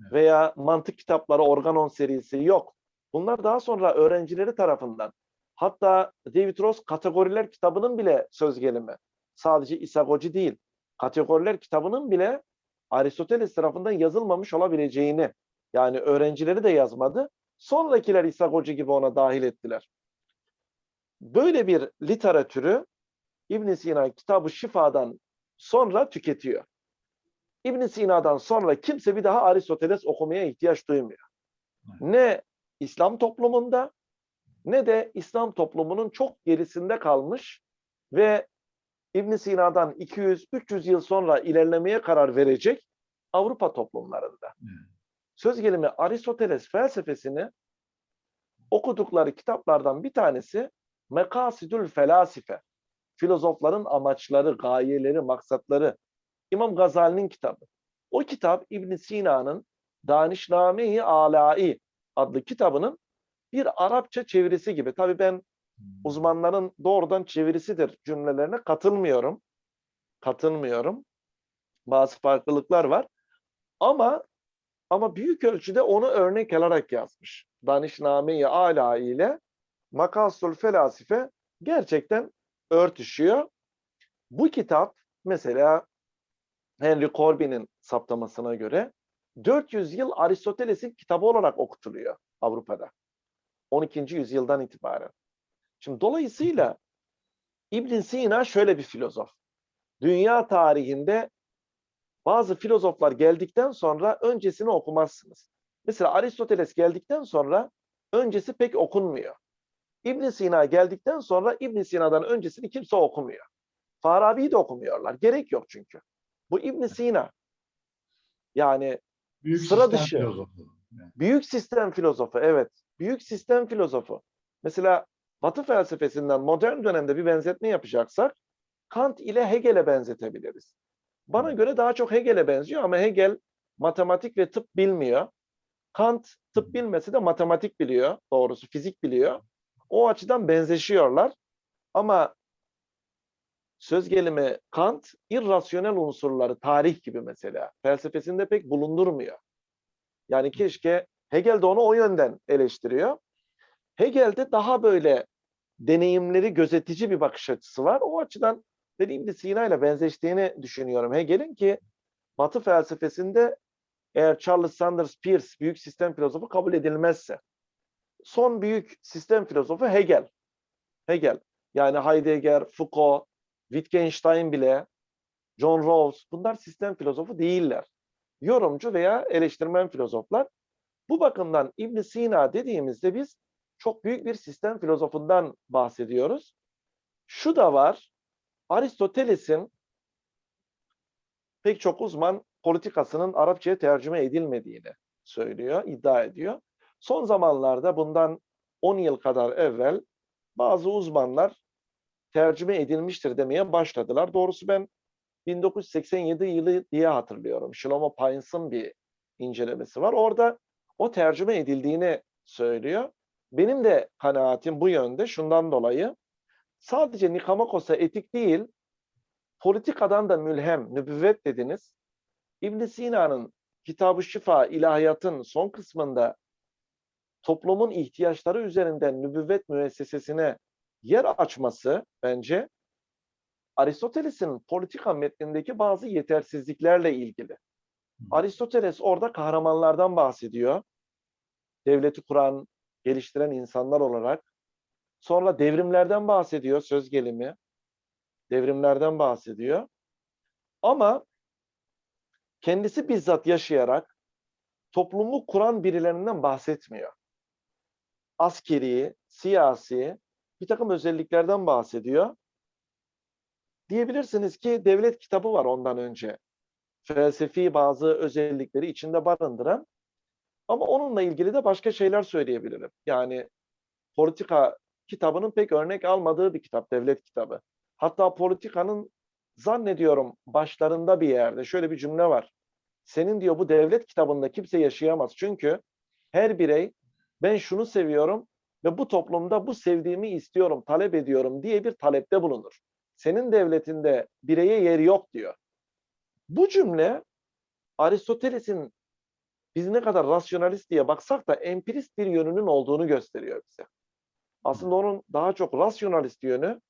Evet. Veya mantık kitapları, organon serisi yok. Bunlar daha sonra öğrencileri tarafından. Hatta David Ross kategoriler kitabının bile söz gelimi. Sadece isagoji değil. Kategoriler kitabının bile Aristoteles tarafından yazılmamış olabileceğini yani öğrencileri de yazmadı. Sonrakiler isagoji gibi ona dahil ettiler. Böyle bir literatürü İbn Sina kitabı Şifa'dan sonra tüketiyor. İbn Sina'dan sonra kimse bir daha Aristoteles okumaya ihtiyaç duymuyor. Ne İslam toplumunda ne de İslam toplumunun çok gerisinde kalmış ve İbn Sina'dan 200-300 yıl sonra ilerlemeye karar verecek Avrupa toplumlarında. Söz gelimi Aristoteles felsefesini okudukları kitaplardan bir tanesi Mekasidül Felasife. Filozofların amaçları, gayeleri, maksatları. İmam Gazali'nin kitabı. O kitap İbn Sina'nın Danişname-i Alai adlı kitabının bir Arapça çevirisi gibi. Tabii ben uzmanların doğrudan çevirisidir cümlelerine katılmıyorum. Katılmıyorum. Bazı farklılıklar var. Ama ama büyük ölçüde onu örnek alarak yazmış. Danişname-i Ala ile Makasul Felasife gerçekten örtüşüyor. Bu kitap mesela Henry Corbin'in saptamasına göre 400 yıl Aristoteles'in kitabı olarak okutuluyor Avrupa'da. 12. yüzyıldan itibaren. Şimdi dolayısıyla İbn Sina şöyle bir filozof. Dünya tarihinde bazı filozoflar geldikten sonra öncesini okumazsınız. Mesela Aristoteles geldikten sonra öncesi pek okunmuyor. İbn Sina geldikten sonra İbn Sina'dan öncesini kimse okumuyor. Farabi'yi de okumuyorlar. Gerek yok çünkü. Bu İbn Sina. Yani Büyük Sıra dışı. filozofu. Büyük sistem filozofu, evet. Büyük sistem filozofu. Mesela Batı felsefesinden modern dönemde bir benzetme yapacaksak, Kant ile Hegel'e benzetebiliriz. Bana göre daha çok Hegel'e benziyor ama Hegel matematik ve tıp bilmiyor. Kant tıp bilmesi de matematik biliyor, doğrusu fizik biliyor. O açıdan benzeşiyorlar. Ama söz gelimi Kant irrasyonel unsurları, tarih gibi mesela felsefesinde pek bulundurmuyor. Yani keşke Hegel de onu o yönden eleştiriyor. Hegel'de daha böyle deneyimleri gözetici bir bakış açısı var. O açıdan dediğim gibi Sina ile benzeştiğini düşünüyorum Hegel'in ki Batı felsefesinde eğer Charles Sanders Peirce büyük sistem filozofu kabul edilmezse son büyük sistem filozofu Hegel. Hegel. Yani Heidegger, Foucault, Wittgenstein bile, John Rawls bunlar sistem filozofu değiller. Yorumcu veya eleştirmen filozoflar. Bu bakımdan İbn Sina dediğimizde biz çok büyük bir sistem filozofundan bahsediyoruz. Şu da var, Aristoteles'in pek çok uzman politikasının Arapçaya tercüme edilmediğini söylüyor, iddia ediyor. Son zamanlarda bundan 10 yıl kadar evvel bazı uzmanlar tercüme edilmiştir demeye başladılar. Doğrusu ben 1987 yılı diye hatırlıyorum. Shlomo Paynes'ın bir incelemesi var. Orada o tercüme edildiğini söylüyor. Benim de kanaatim bu yönde şundan dolayı sadece Nikamakos'a etik değil, politikadan da mülhem, nübüvvet dediniz. İbn Sina'nın Kitab-ı Şifa, ilahiyatın son kısmında toplumun ihtiyaçları üzerinden nübüvvet müessesesine yer açması bence Aristoteles'in politika metnindeki bazı yetersizliklerle ilgili. Aristoteles orada kahramanlardan bahsediyor. Devleti kuran, geliştiren insanlar olarak. Sonra devrimlerden bahsediyor söz gelimi. Devrimlerden bahsediyor. Ama kendisi bizzat yaşayarak toplumu kuran birilerinden bahsetmiyor. Askeri, siyasi bir takım özelliklerden bahsediyor. Diyebilirsiniz ki devlet kitabı var ondan önce. Felsefi bazı özellikleri içinde barındıran. Ama onunla ilgili de başka şeyler söyleyebilirim. Yani politika kitabının pek örnek almadığı bir kitap, devlet kitabı. Hatta politikanın zannediyorum başlarında bir yerde şöyle bir cümle var. Senin diyor bu devlet kitabında kimse yaşayamaz. Çünkü her birey ben şunu seviyorum ve bu toplumda bu sevdiğimi istiyorum, talep ediyorum diye bir talepte bulunur. Senin devletinde bireye yer yok diyor. Bu cümle Aristoteles'in biz ne kadar rasyonalist diye baksak da empirist bir yönünün olduğunu gösteriyor bize. Aslında onun daha çok rasyonalist yönü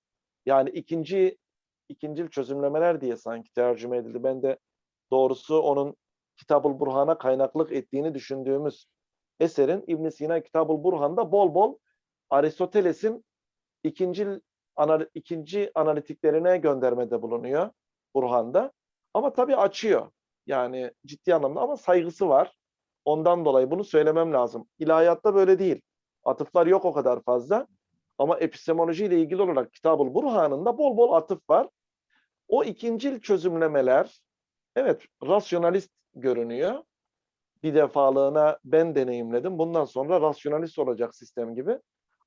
yani ikinci ikincil çözümlemeler diye sanki tercüme edildi. Ben de doğrusu onun Kitabul Burhan'a kaynaklık ettiğini düşündüğümüz eserin İbn Sina Kitabul Burhan'da bol bol Aristoteles'in ikinci anal ikinci analitiklerine göndermede bulunuyor Burhan'da. Ama tabii açıyor. Yani ciddi anlamda ama saygısı var. Ondan dolayı bunu söylemem lazım. İlahiyatta böyle değil. Atıflar yok o kadar fazla. Ama epistemoloji ile ilgili olarak Kitabul Burhan'ın da bol bol atıf var. O ikincil çözümlemeler evet rasyonalist görünüyor. Bir defalığına ben deneyimledim. Bundan sonra rasyonalist olacak sistem gibi.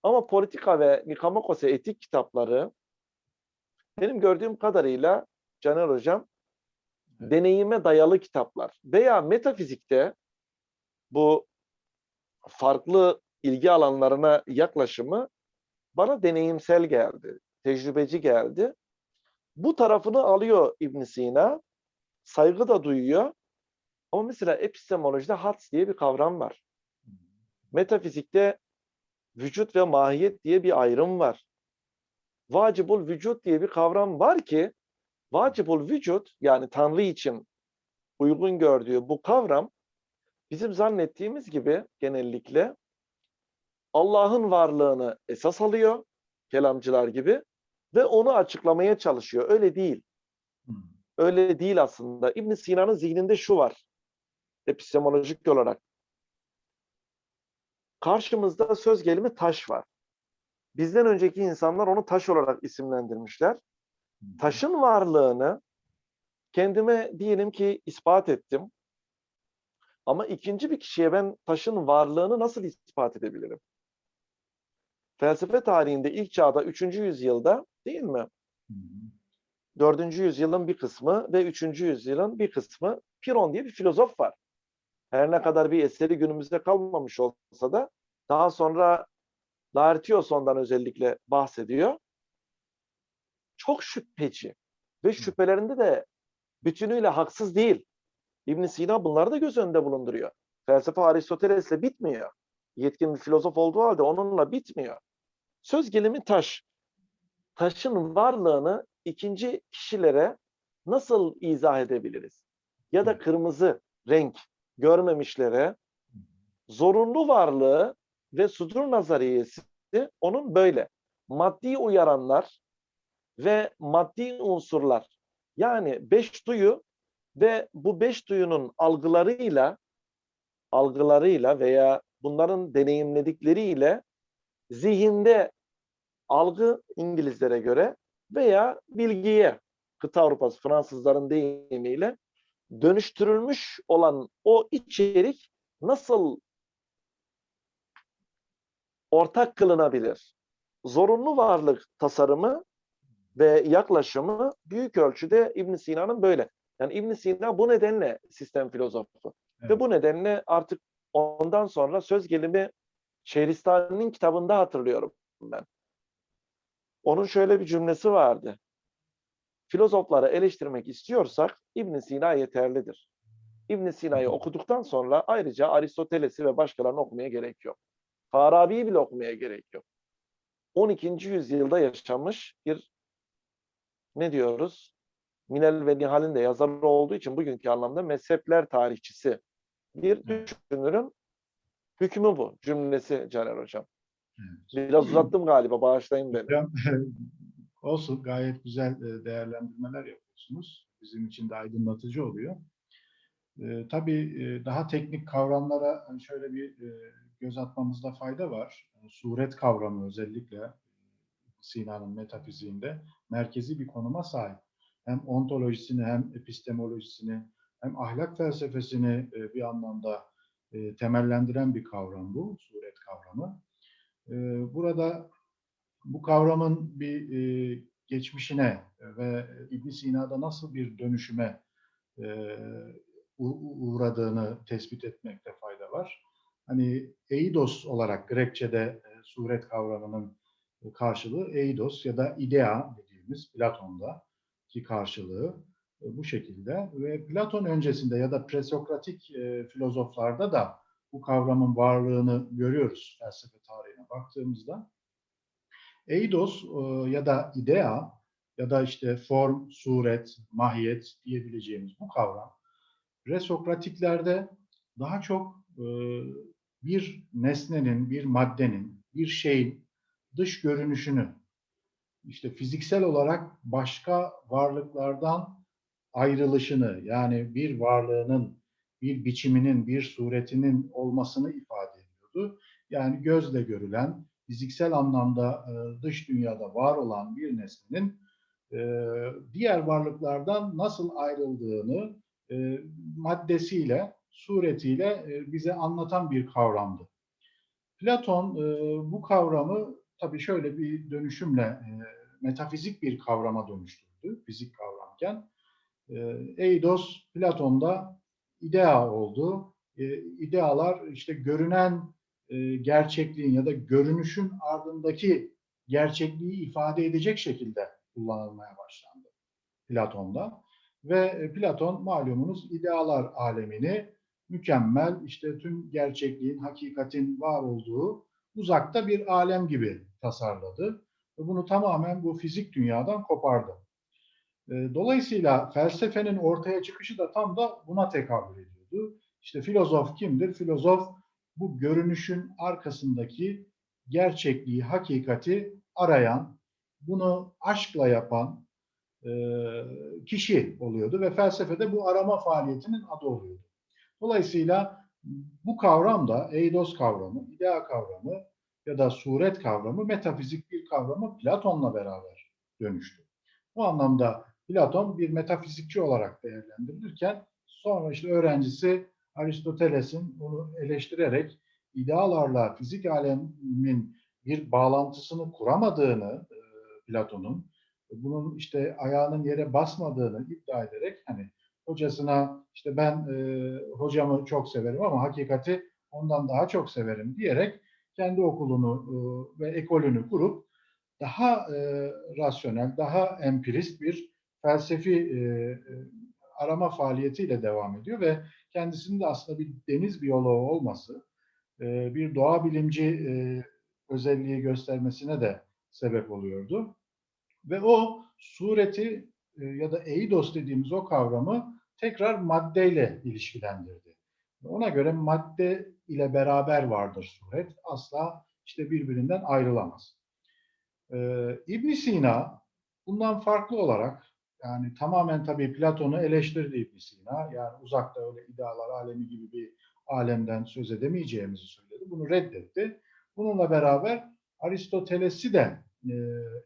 Ama politika ve Nikamakose etik kitapları benim gördüğüm kadarıyla Caner Hocam deneyime dayalı kitaplar veya metafizikte bu farklı ilgi alanlarına yaklaşımı bana deneyimsel geldi, tecrübeci geldi. Bu tarafını alıyor İbn Sina, saygı da duyuyor. Ama mesela epistemolojide hats diye bir kavram var. Metafizikte vücut ve mahiyet diye bir ayrım var. Vacibul vücut diye bir kavram var ki vacibul vücut yani Tanrı için uygun gördüğü bu kavram bizim zannettiğimiz gibi genellikle Allah'ın varlığını esas alıyor kelamcılar gibi ve onu açıklamaya çalışıyor. Öyle değil. Hmm. Öyle değil aslında. İbn Sina'nın zihninde şu var. Epistemolojik olarak. Karşımızda söz gelimi taş var. Bizden önceki insanlar onu taş olarak isimlendirmişler. Taşın varlığını kendime diyelim ki ispat ettim. Ama ikinci bir kişiye ben taşın varlığını nasıl ispat edebilirim? Felsefe tarihinde ilk çağda 3. yüzyılda değil mi? Hı hı. 4. yüzyılın bir kısmı ve 3. yüzyılın bir kısmı Piron diye bir filozof var. Her ne kadar bir eseri günümüzde kalmamış olsa da daha sonra Laertios ondan özellikle bahsediyor. Çok şüpheci ve şüphelerinde de bütünüyle haksız değil. İbn Sina bunları da göz önünde bulunduruyor. Felsefe Aristoteles'le bitmiyor. Yetkin bir filozof olduğu halde onunla bitmiyor. Söz gelimi taş. Taşın varlığını ikinci kişilere nasıl izah edebiliriz? Ya da kırmızı renk görmemişlere zorunlu varlığı ve sudur nazariyesi onun böyle. Maddi uyaranlar ve maddi unsurlar yani beş duyu ve bu beş duyunun algılarıyla algılarıyla veya bunların deneyimledikleriyle zihinde algı İngilizlere göre veya bilgiye kıta Avrupası Fransızların deyimiyle dönüştürülmüş olan o içerik nasıl ortak kılınabilir? Zorunlu varlık tasarımı ve yaklaşımı büyük ölçüde İbn Sina'nın böyle. Yani İbn Sina bu nedenle sistem filozofu. Ve Evet. bu nedenle artık ondan sonra söz gelimi Şehristani'nin kitabında hatırlıyorum ben. Onun şöyle bir cümlesi vardı. Filozofları eleştirmek istiyorsak İbn Sina yeterlidir. İbn Sina'yı okuduktan sonra ayrıca Aristoteles'i ve başkalarını okumaya gerek yok. Farabi'yi bile okumaya gerek yok. 12. yüzyılda yaşamış bir ne diyoruz? Minel ve Nihal'in de yazarı olduğu için bugünkü anlamda mezhepler tarihçisi bir düşünürün hükmü bu cümlesi Caner Hocam. Biraz uzattım galiba bağışlayın beni. Hocam, olsun gayet güzel e, değerlendirmeler yapıyorsunuz. Bizim için de aydınlatıcı oluyor. E, tabii e, daha teknik kavramlara hani şöyle bir e, göz atmamızda fayda var. E, Suret kavramı özellikle Sina'nın metafiziğinde merkezi bir konuma sahip. Hem ontolojisini hem epistemolojisini hem ahlak felsefesini e, bir anlamda e, temellendiren bir kavram bu, suret kavramı. E, Burada bu kavramın bir e, geçmişine ve İbn Sina'da nasıl bir dönüşüme e, uğradığını tespit etmekte fayda var. Hani eidos olarak Grekçe'de e, suret kavramının karşılığı eidos ya da idea dediğimiz Platon'da ki karşılığı e, bu şekilde ve Platon öncesinde ya da presokratik e, filozoflarda da bu kavramın varlığını görüyoruz felsefe tarihine baktığımızda. Eidos e, ya da idea ya da işte form, suret, mahiyet diyebileceğimiz bu kavram resokratiklerde daha çok e, bir nesnenin, bir maddenin, bir şeyin dış görünüşünü işte fiziksel olarak başka varlıklardan ayrılışını yani bir varlığının, bir biçiminin, bir suretinin olmasını ifade ediyordu. Yani gözle görülen, fiziksel anlamda e, dış dünyada var olan bir nesnenin e, diğer varlıklardan nasıl ayrıldığını e, maddesiyle, suretiyle e, bize anlatan bir kavramdı. Platon e, bu kavramı tabii şöyle bir dönüşümle e, metafizik bir kavrama dönüştürdü, fizik kavramken. E, Eidos Platon'da idea oldu. E, idealar işte görünen e, gerçekliğin ya da görünüşün ardındaki gerçekliği ifade edecek şekilde kullanılmaya başlandı Platon'da. Ve e, Platon malumunuz idealar alemini mükemmel, işte tüm gerçekliğin, hakikatin var olduğu uzakta bir alem gibi tasarladı. Ve bunu tamamen bu fizik dünyadan kopardı. E, Dolayısıyla felsefenin ortaya çıkışı da tam da buna tekabül ediyordu. İşte filozof kimdir? Filozof bu görünüşün arkasındaki gerçekliği, hakikati arayan, bunu aşkla yapan e, kişi oluyordu ve felsefede bu arama faaliyetinin adı oluyordu. Dolayısıyla bu kavram da eidos kavramı, idea kavramı ya da suret kavramı metafizik bir kavramı Platon'la beraber dönüştü. Bu anlamda Platon bir metafizikçi olarak değerlendirilirken sonra işte öğrencisi Aristoteles'in bunu eleştirerek idealarla fizik alemin bir bağlantısını kuramadığını e, Platon'un bunun işte ayağının yere basmadığını iddia ederek hani hocasına işte ben e, hocamı çok severim ama hakikati ondan daha çok severim diyerek kendi okulunu e, ve ekolünü kurup daha e, rasyonel, daha empirist bir felsefi e, e, arama faaliyetiyle devam ediyor ve kendisinin de aslında bir deniz biyoloğu olması, e, bir doğa bilimci e, özelliği göstermesine de sebep oluyordu. Ve o sureti e, ya da eidos dediğimiz o kavramı tekrar maddeyle ilişkilendirdi. Ona göre madde ile beraber vardır suret. Asla işte birbirinden ayrılamaz. Ee, ibn Sina bundan farklı olarak yani tamamen tabii Platon'u eleştirdi ibn Sina. Yani uzakta öyle idealar alemi gibi bir alemden söz edemeyeceğimizi söyledi. Bunu reddetti. Bununla beraber Aristoteles'i de e,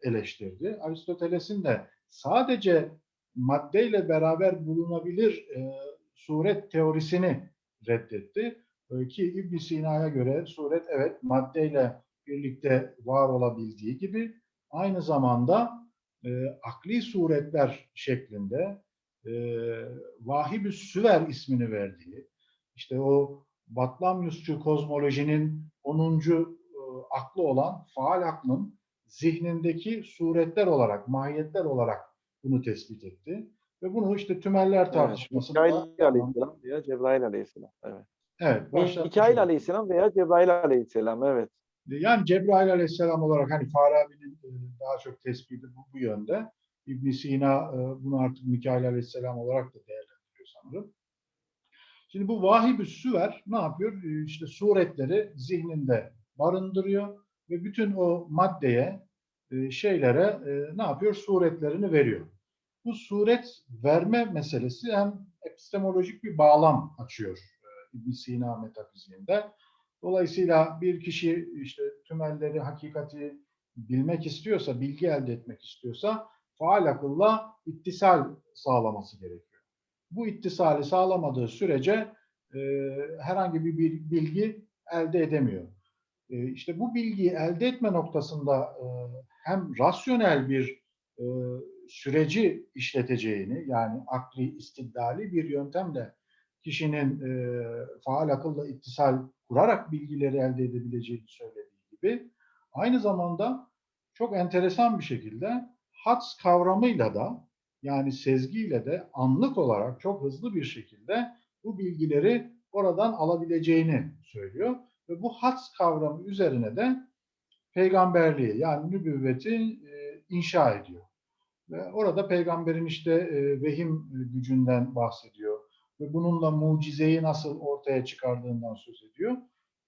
eleştirdi. Aristoteles'in de sadece maddeyle beraber bulunabilir e, suret teorisini reddetti. E, ki ibn Sina'ya göre suret evet maddeyle birlikte var olabildiği gibi aynı zamanda e, akli suretler şeklinde e, vahib süver ismini verdiği, işte o Batlamyusçu kozmolojinin 10. E, aklı olan faal aklın zihnindeki suretler olarak, mahiyetler olarak bunu tespit etti. Ve bunu işte tümeller tartışmasında... Evet, Mikail Aleyhisselam veya Cebrail Aleyhisselam. Evet. Evet. Mikail. Aleyhisselam veya Cebrail Aleyhisselam. Evet. Yani Cebrail Aleyhisselam olarak hani Farabi'nin e, daha çok tespiti bu, bu yönde. ibn Sina e, bunu artık Mikail Aleyhisselam olarak da değerlendiriyor sanırım. Şimdi bu vahib süver ne yapıyor? E, İşte suretleri zihninde barındırıyor ve bütün o maddeye, e, şeylere e, ne yapıyor? Suretlerini veriyor. Bu suret verme meselesi hem epistemolojik bir bağlam açıyor e, ibn Sina metafiziğinde. Dolayısıyla bir kişi işte tümelleri, hakikati bilmek istiyorsa, bilgi elde etmek istiyorsa faal akılla ittisal sağlaması gerekiyor. Bu ittisali sağlamadığı sürece e, herhangi bir bil- bilgi elde edemiyor. E, işte bu bilgiyi elde etme noktasında e, hem rasyonel bir e, süreci işleteceğini yani akli istidlali bir yöntemle kişinin e, faal akılla ittisal kurarak bilgileri elde edebileceğini söylediği gibi aynı zamanda çok enteresan bir şekilde hats kavramıyla da yani sezgiyle de anlık olarak çok hızlı bir şekilde bu bilgileri oradan alabileceğini söylüyor. Ve bu hats kavramı üzerine de peygamberliği yani nübüvveti e, inşa ediyor. Ve orada peygamberin işte e, vehim gücünden bahsediyor ve bununla mucizeyi nasıl ortaya çıkardığından söz ediyor.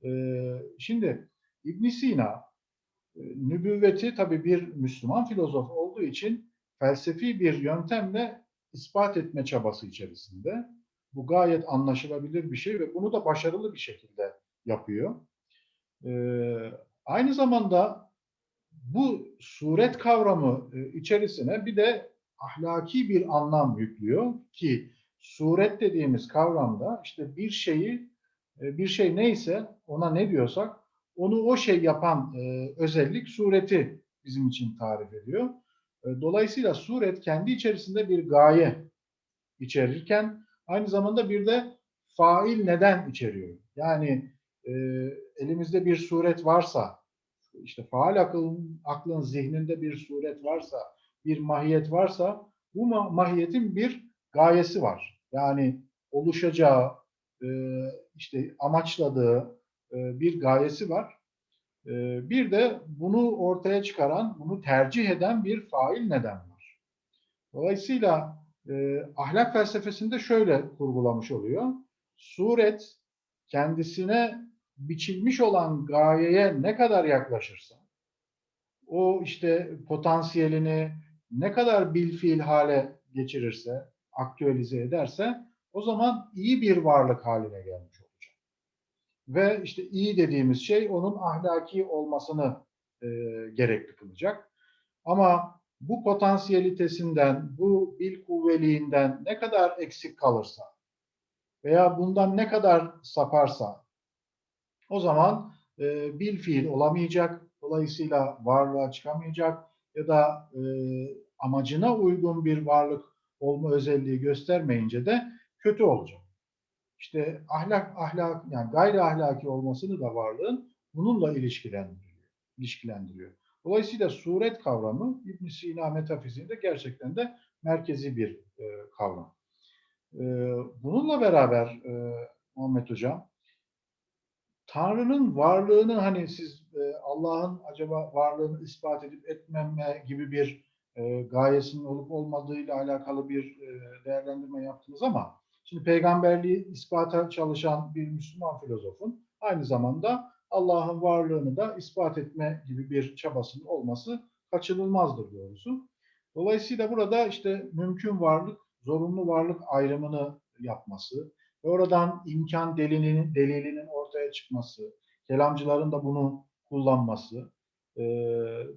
Ee, şimdi İbn Sina e, nübüvveti tabii bir Müslüman filozof olduğu için felsefi bir yöntemle ispat etme çabası içerisinde. Bu gayet anlaşılabilir bir şey ve bunu da başarılı bir şekilde yapıyor. Ee, aynı zamanda bu suret kavramı e, içerisine bir de ahlaki bir anlam yüklüyor ki suret dediğimiz kavramda işte bir şeyi e, bir şey neyse ona ne diyorsak onu o şey yapan e, özellik sureti bizim için tarif ediyor. E, Dolayısıyla suret kendi içerisinde bir gaye içerirken aynı zamanda bir de fail neden içeriyor. Yani e, elimizde bir suret varsa, işte faal akılın, aklın zihninde bir suret varsa, bir mahiyet varsa, bu ma- mahiyetin bir gayesi var. Yani oluşacağı, e, işte amaçladığı e, bir gayesi var. E, bir de bunu ortaya çıkaran, bunu tercih eden bir fail neden var. Dolayısıyla e, ahlak felsefesinde şöyle kurgulamış oluyor. Suret kendisine biçilmiş olan gayeye ne kadar yaklaşırsa, o işte potansiyelini ne kadar bilfiil hale geçirirse, aktüelize ederse o zaman iyi bir varlık haline gelmiş olacak. Ve işte iyi dediğimiz şey onun ahlaki olmasını e, gerekli kılacak. Ama bu potansiyelitesinden, bu bil kuvveliğinden ne kadar eksik kalırsa veya bundan ne kadar saparsa o zaman e, bil fiil olamayacak, dolayısıyla varlığa çıkamayacak ya da e, amacına uygun bir varlık olma özelliği göstermeyince de kötü olacak. İşte ahlak ahlak yani gayri ahlaki olmasını da varlığın bununla ilişkilendiriyor. ilişkilendiriyor. Dolayısıyla suret kavramı İbn Sina metafiziğinde gerçekten de merkezi bir e, kavram. E, bununla beraber e, Muhammed Hocam Tanrı'nın varlığını hani siz e, Allah'ın acaba varlığını ispat edip etmeme gibi bir e, gayesinin olup olmadığıyla alakalı bir e, değerlendirme yaptınız ama şimdi peygamberliği ispata çalışan bir Müslüman filozofun aynı zamanda Allah'ın varlığını da ispat etme gibi bir çabasının olması kaçınılmazdır doğrusu. Dolayısıyla burada işte mümkün varlık, zorunlu varlık ayrımını yapması ve oradan imkan delilinin, delilinin ortaya çıkması, kelamcıların da bunu kullanması, e,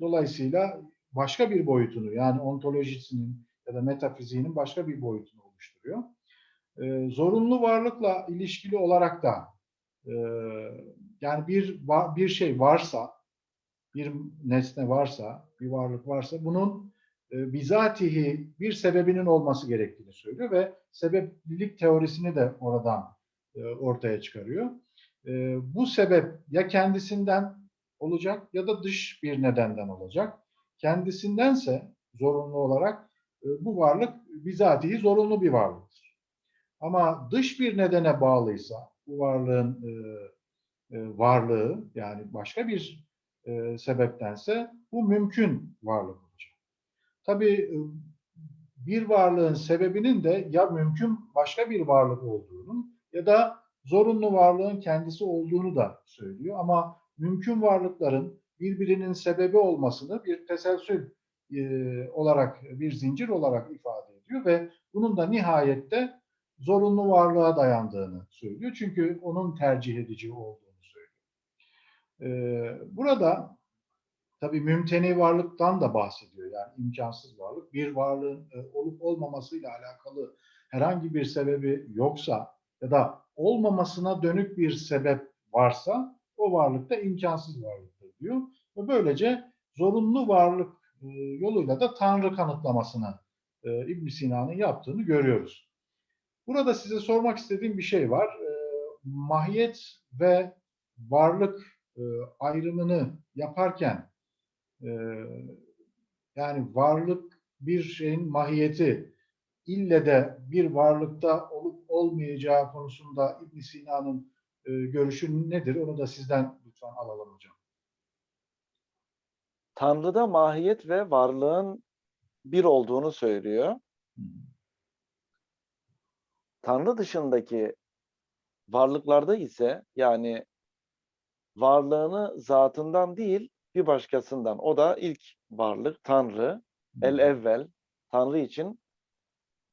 dolayısıyla başka bir boyutunu yani ontolojisinin ya da metafiziğinin başka bir boyutunu oluşturuyor. E, zorunlu varlıkla ilişkili olarak da e, yani bir bir şey varsa, bir nesne varsa, bir varlık varsa bunun e, bizatihi bir sebebinin olması gerektiğini söylüyor ve sebeplilik teorisini de oradan e, ortaya çıkarıyor. E, bu sebep ya kendisinden olacak ya da dış bir nedenden olacak. Kendisindense zorunlu olarak e, bu varlık bizatihi zorunlu bir varlıktır. Ama dış bir nedene bağlıysa bu varlığın e, e, varlığı yani başka bir sebeptense bu mümkün varlık olacak. Tabii bir varlığın sebebinin de ya mümkün başka bir varlık olduğunu ya da zorunlu varlığın kendisi olduğunu da söylüyor. Ama mümkün varlıkların birbirinin sebebi olmasını bir teselsül e, olarak, bir zincir olarak ifade ediyor ve bunun da nihayette zorunlu varlığa dayandığını söylüyor. Çünkü onun tercih edici olduğunu söylüyor. E, burada tabii mümteni varlıktan da bahsediyor. Yani imkansız varlık. Bir varlığın e, olup olmamasıyla alakalı herhangi bir sebebi yoksa ya da olmamasına dönük bir sebep varsa o varlık da imkansız varlıktır diyor. Ve böylece zorunlu varlık e, yoluyla da Tanrı kanıtlamasını e, ibn Sina'nın yaptığını görüyoruz. Burada size sormak istediğim bir şey var. E, mahiyet ve varlık ayrımını yaparken yani varlık bir şeyin mahiyeti ille de bir varlıkta olup olmayacağı konusunda ibn Sina'nın görüşü nedir? Onu da sizden lütfen alalım hocam. Tanrı'da mahiyet ve varlığın bir olduğunu söylüyor. Tanrı dışındaki varlıklarda ise yani varlığını zatından değil bir başkasından. O da ilk varlık Tanrı. El evvel. Tanrı için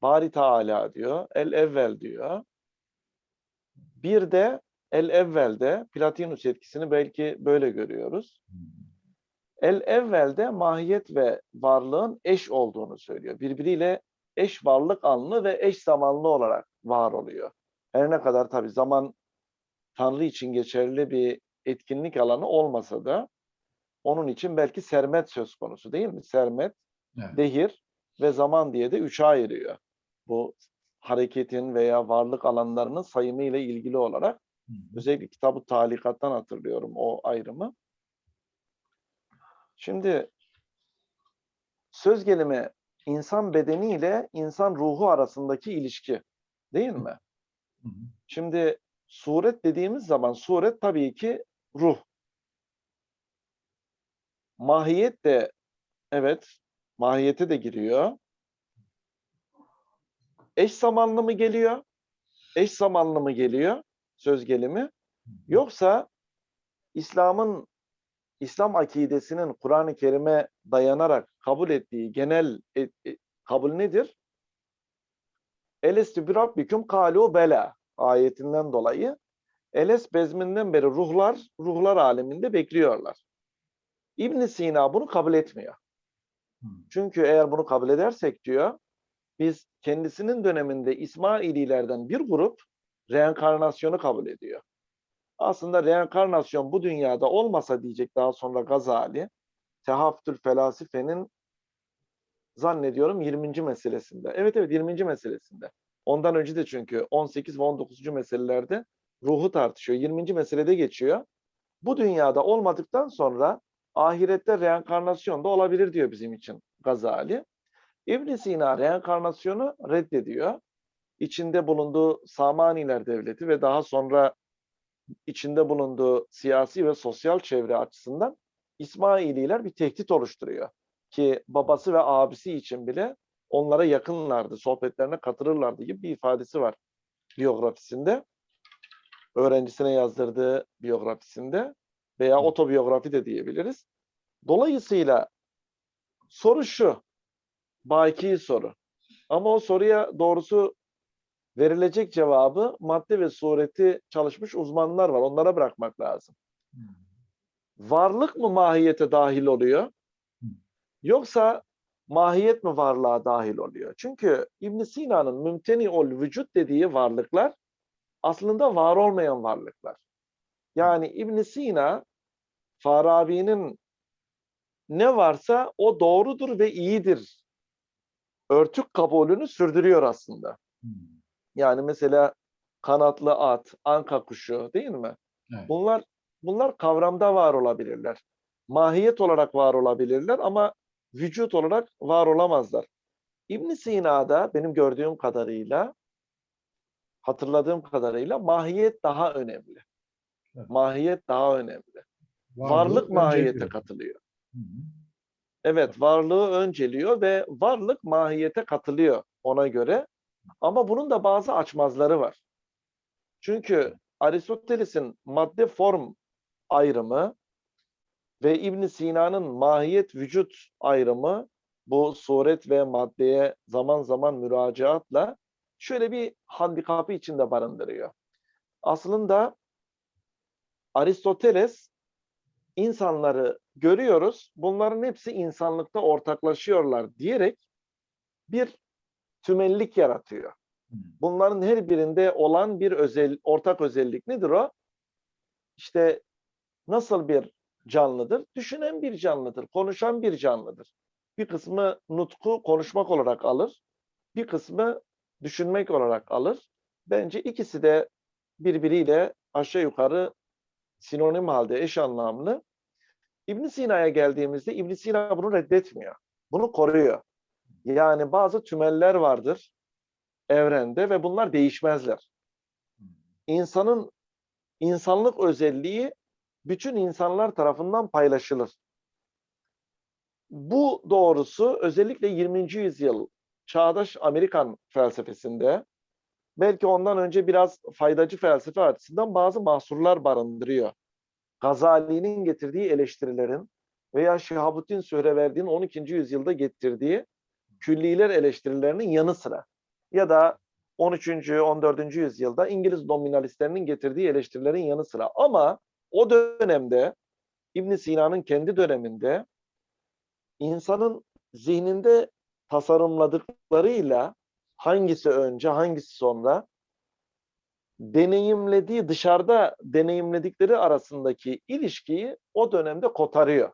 Bari Teala diyor. El evvel diyor. Bir de el evvelde Platinus etkisini belki böyle görüyoruz. El evvelde mahiyet ve varlığın eş olduğunu söylüyor. Birbiriyle eş varlık anlı ve eş zamanlı olarak var oluyor. Her ne kadar tabii zaman Tanrı için geçerli bir etkinlik alanı olmasa da onun için belki sermet söz konusu değil mi? Sermet, Evet. dehir ve zaman diye de üçe ayırıyor. Bu hareketin veya varlık alanlarının sayımı ile ilgili olarak özellikle kitabı talikattan hatırlıyorum o ayrımı. Şimdi söz gelimi insan bedeni ile insan ruhu arasındaki ilişki değil mi? Hı hı. Şimdi suret dediğimiz zaman suret tabii ki ruh. Mahiyet de evet mahiyete de giriyor. Eş zamanlı mı geliyor? Eş zamanlı mı geliyor söz gelimi? Yoksa İslam'ın İslam akidesinin Kur'an-ı Kerim'e dayanarak kabul ettiği genel e- e- kabul nedir? Elestü bi rabbikum kalu bela ayetinden dolayı Eles bezminden beri ruhlar ruhlar aleminde bekliyorlar. İbn Sina bunu kabul etmiyor. Çünkü eğer bunu kabul edersek diyor, biz kendisinin döneminde İsmaililerden bir grup reenkarnasyonu kabul ediyor. Aslında reenkarnasyon bu dünyada olmasa diyecek daha sonra Gazali, Tehaftül Felasife'nin zannediyorum 20. meselesinde. Evet evet 20. meselesinde. Ondan önce de çünkü 18 ve 19. meselelerde ruhu tartışıyor. 20. meselede geçiyor. Bu dünyada olmadıktan sonra ahirette reenkarnasyon da olabilir diyor bizim için Gazali. ibn Sina reenkarnasyonu reddediyor. İçinde bulunduğu Samaniler Devleti ve daha sonra içinde bulunduğu siyasi ve sosyal çevre açısından İsmaililer bir tehdit oluşturuyor. Ki babası ve abisi için bile onlara yakınlardı, sohbetlerine katılırlardı gibi bir ifadesi var biyografisinde. Öğrencisine yazdırdığı biyografisinde veya otobiyografi de diyebiliriz. Dolayısıyla soru şu, baki soru. Ama o soruya doğrusu verilecek cevabı madde ve sureti çalışmış uzmanlar var. Onlara bırakmak lazım. Hı. Varlık mı mahiyete dahil oluyor? Hı. Yoksa mahiyet mi varlığa dahil oluyor? Çünkü İbn Sina'nın mümteni ol vücut dediği varlıklar aslında var olmayan varlıklar. Yani İbn Sina Farabi'nin ne varsa o doğrudur ve iyidir. Örtük kabulünü sürdürüyor aslında. Hı. Yani mesela kanatlı at, anka kuşu değil mi? Evet. Bunlar bunlar kavramda var olabilirler. Mahiyet olarak var olabilirler ama vücut olarak var olamazlar. İbn Sina'da benim gördüğüm kadarıyla hatırladığım kadarıyla mahiyet daha önemli. Evet. Mahiyet daha önemli. Varlık önce mahiyete diyor. katılıyor. Hı hı. Evet, varlığı önceliyor ve varlık mahiyete katılıyor ona göre. Ama bunun da bazı açmazları var. Çünkü Aristoteles'in madde form ayrımı ve İbn Sina'nın mahiyet vücut ayrımı bu suret ve maddeye zaman zaman müracaatla şöyle bir handikapı içinde barındırıyor. Aslında Aristoteles insanları görüyoruz. Bunların hepsi insanlıkta ortaklaşıyorlar diyerek bir tümellik yaratıyor. Hı. Bunların her birinde olan bir özel ortak özellik nedir o? İşte nasıl bir canlıdır? Düşünen bir canlıdır, konuşan bir canlıdır. Bir kısmı nutku konuşmak olarak alır, bir kısmı düşünmek olarak alır. Bence ikisi de birbiriyle aşağı yukarı sinonim halde eş anlamlı. İbn Sina'ya geldiğimizde İbn Sina bunu reddetmiyor. Bunu koruyor. Yani bazı tümeller vardır evrende ve bunlar değişmezler. İnsanın insanlık özelliği bütün insanlar tarafından paylaşılır. Bu doğrusu özellikle 20. yüzyıl çağdaş Amerikan felsefesinde belki ondan önce biraz faydacı felsefe açısından bazı mahsurlar barındırıyor. Gazali'nin getirdiği eleştirilerin veya Şihabuddin Sühreverdi'nin 12. yüzyılda getirdiği külliler eleştirilerinin yanı sıra ya da 13. 14. yüzyılda İngiliz nominalistlerinin getirdiği eleştirilerin yanı sıra ama o dönemde İbn Sina'nın kendi döneminde insanın zihninde tasarımladıklarıyla hangisi önce, hangisi sonra deneyimlediği, dışarıda deneyimledikleri arasındaki ilişkiyi o dönemde kotarıyor.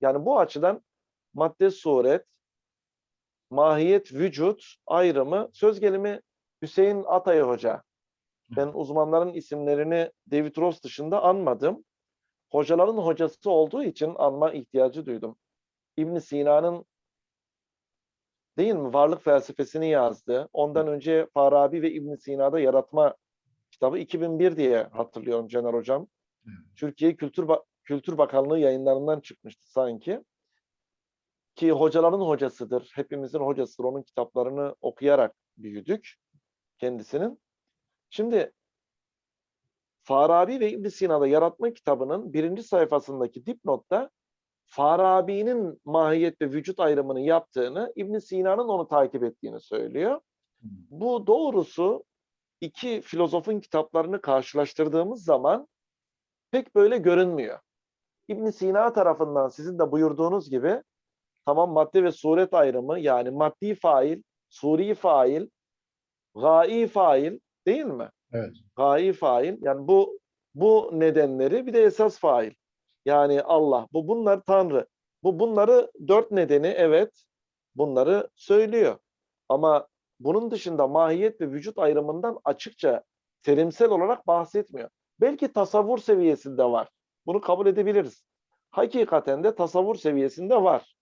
Yani bu açıdan madde suret, mahiyet, vücut ayrımı söz gelimi Hüseyin Atay Hoca. Ben uzmanların isimlerini David Ross dışında anmadım. Hocaların hocası olduğu için anma ihtiyacı duydum. İbn Sina'nın değil mi varlık felsefesini yazdı. Ondan önce Farabi ve İbn Sina'da yaratma kitabı 2001 diye hatırlıyorum Caner Hocam. Türkiye Kültür Ba- Kültür Bakanlığı yayınlarından çıkmıştı sanki. Ki hocaların hocasıdır. Hepimizin hocasıdır. Onun kitaplarını okuyarak büyüdük kendisinin. Şimdi Farabi ve İbn Sina'da yaratma kitabının birinci sayfasındaki dipnotta Farabi'nin mahiyet ve vücut ayrımını yaptığını, İbn Sina'nın onu takip ettiğini söylüyor. Bu doğrusu iki filozofun kitaplarını karşılaştırdığımız zaman pek böyle görünmüyor. İbn Sina tarafından sizin de buyurduğunuz gibi tamam madde ve suret ayrımı yani maddi fail, suri fail, gai fail değil mi? Evet. Gai fail yani bu bu nedenleri bir de esas fail. Yani Allah bu bunlar Tanrı. Bu bunları dört nedeni evet bunları söylüyor. Ama bunun dışında mahiyet ve vücut ayrımından açıkça terimsel olarak bahsetmiyor. Belki tasavvur seviyesinde var. Bunu kabul edebiliriz. Hakikaten de tasavvur seviyesinde var.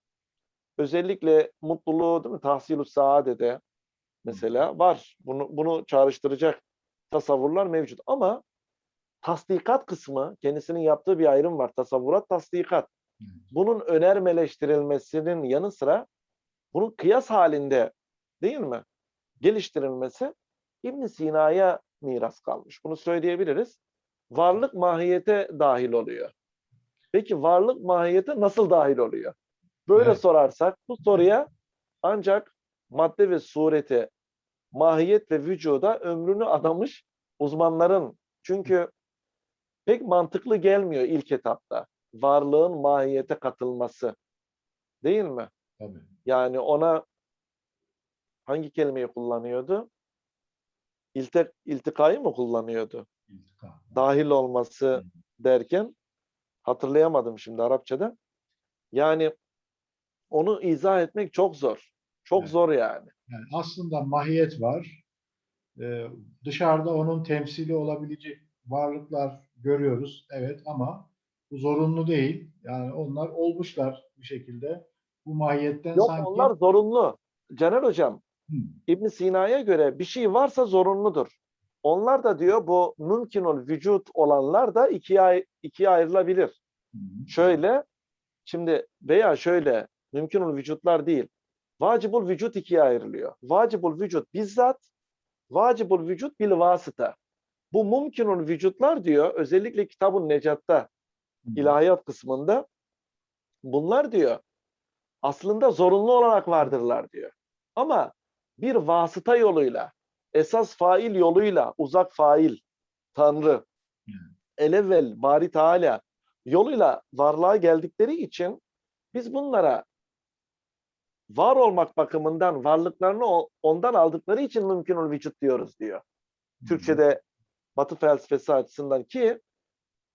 Özellikle mutluluğu değil mi? Tahsil-ü saadede mesela var. Bunu, bunu çağrıştıracak tasavvurlar mevcut. Ama tasdikat kısmı kendisinin yaptığı bir ayrım var. Tasavvurat, tasdikat. Bunun önermeleştirilmesinin yanı sıra bunun kıyas halinde değil mi? Geliştirilmesi İbn Sina'ya miras kalmış. Bunu söyleyebiliriz. Varlık mahiyete dahil oluyor. Peki varlık mahiyete nasıl dahil oluyor? Böyle Evet. sorarsak bu soruya ancak madde ve surete, mahiyet ve vücuda ömrünü adamış uzmanların çünkü pek mantıklı gelmiyor ilk etapta. Varlığın mahiyete katılması. Değil mi? Tabii. Yani ona hangi kelimeyi kullanıyordu? İlte, iltikayı mı kullanıyordu? İltika. Dahil olması derken hatırlayamadım şimdi Arapçada. Yani onu izah etmek çok zor. Çok Evet. zor yani. Yani aslında mahiyet var. Ee, dışarıda onun temsili olabilecek varlıklar görüyoruz. Evet ama bu zorunlu değil. Yani onlar olmuşlar bir şekilde. Bu mahiyetten Yok sanki onlar zorunlu. Caner Hocam, Hı, İbn Sina'ya göre bir şey varsa zorunludur. Onlar da diyor bu mümkünül vücut olanlar da ikiye, ikiye ayrılabilir. hı, Şöyle, şimdi veya şöyle mümkünül vücutlar değil. Vacibul vücut ikiye ayrılıyor. Vacibul vücut bizzat, vacibul vücut bil vasıta. Bu mümkünül vücutlar diyor özellikle kitabın Necat'ta ilahiyat kısmında bunlar diyor aslında zorunlu olarak vardırlar diyor. Ama bir vasıta yoluyla, esas fail yoluyla, uzak fail, Tanrı, elevvel, bari Teala yoluyla varlığa geldikleri için biz bunlara var olmak bakımından varlıklarını ondan aldıkları için mümkünül vücut diyoruz diyor. Türkçe'de Batı felsefesi açısından ki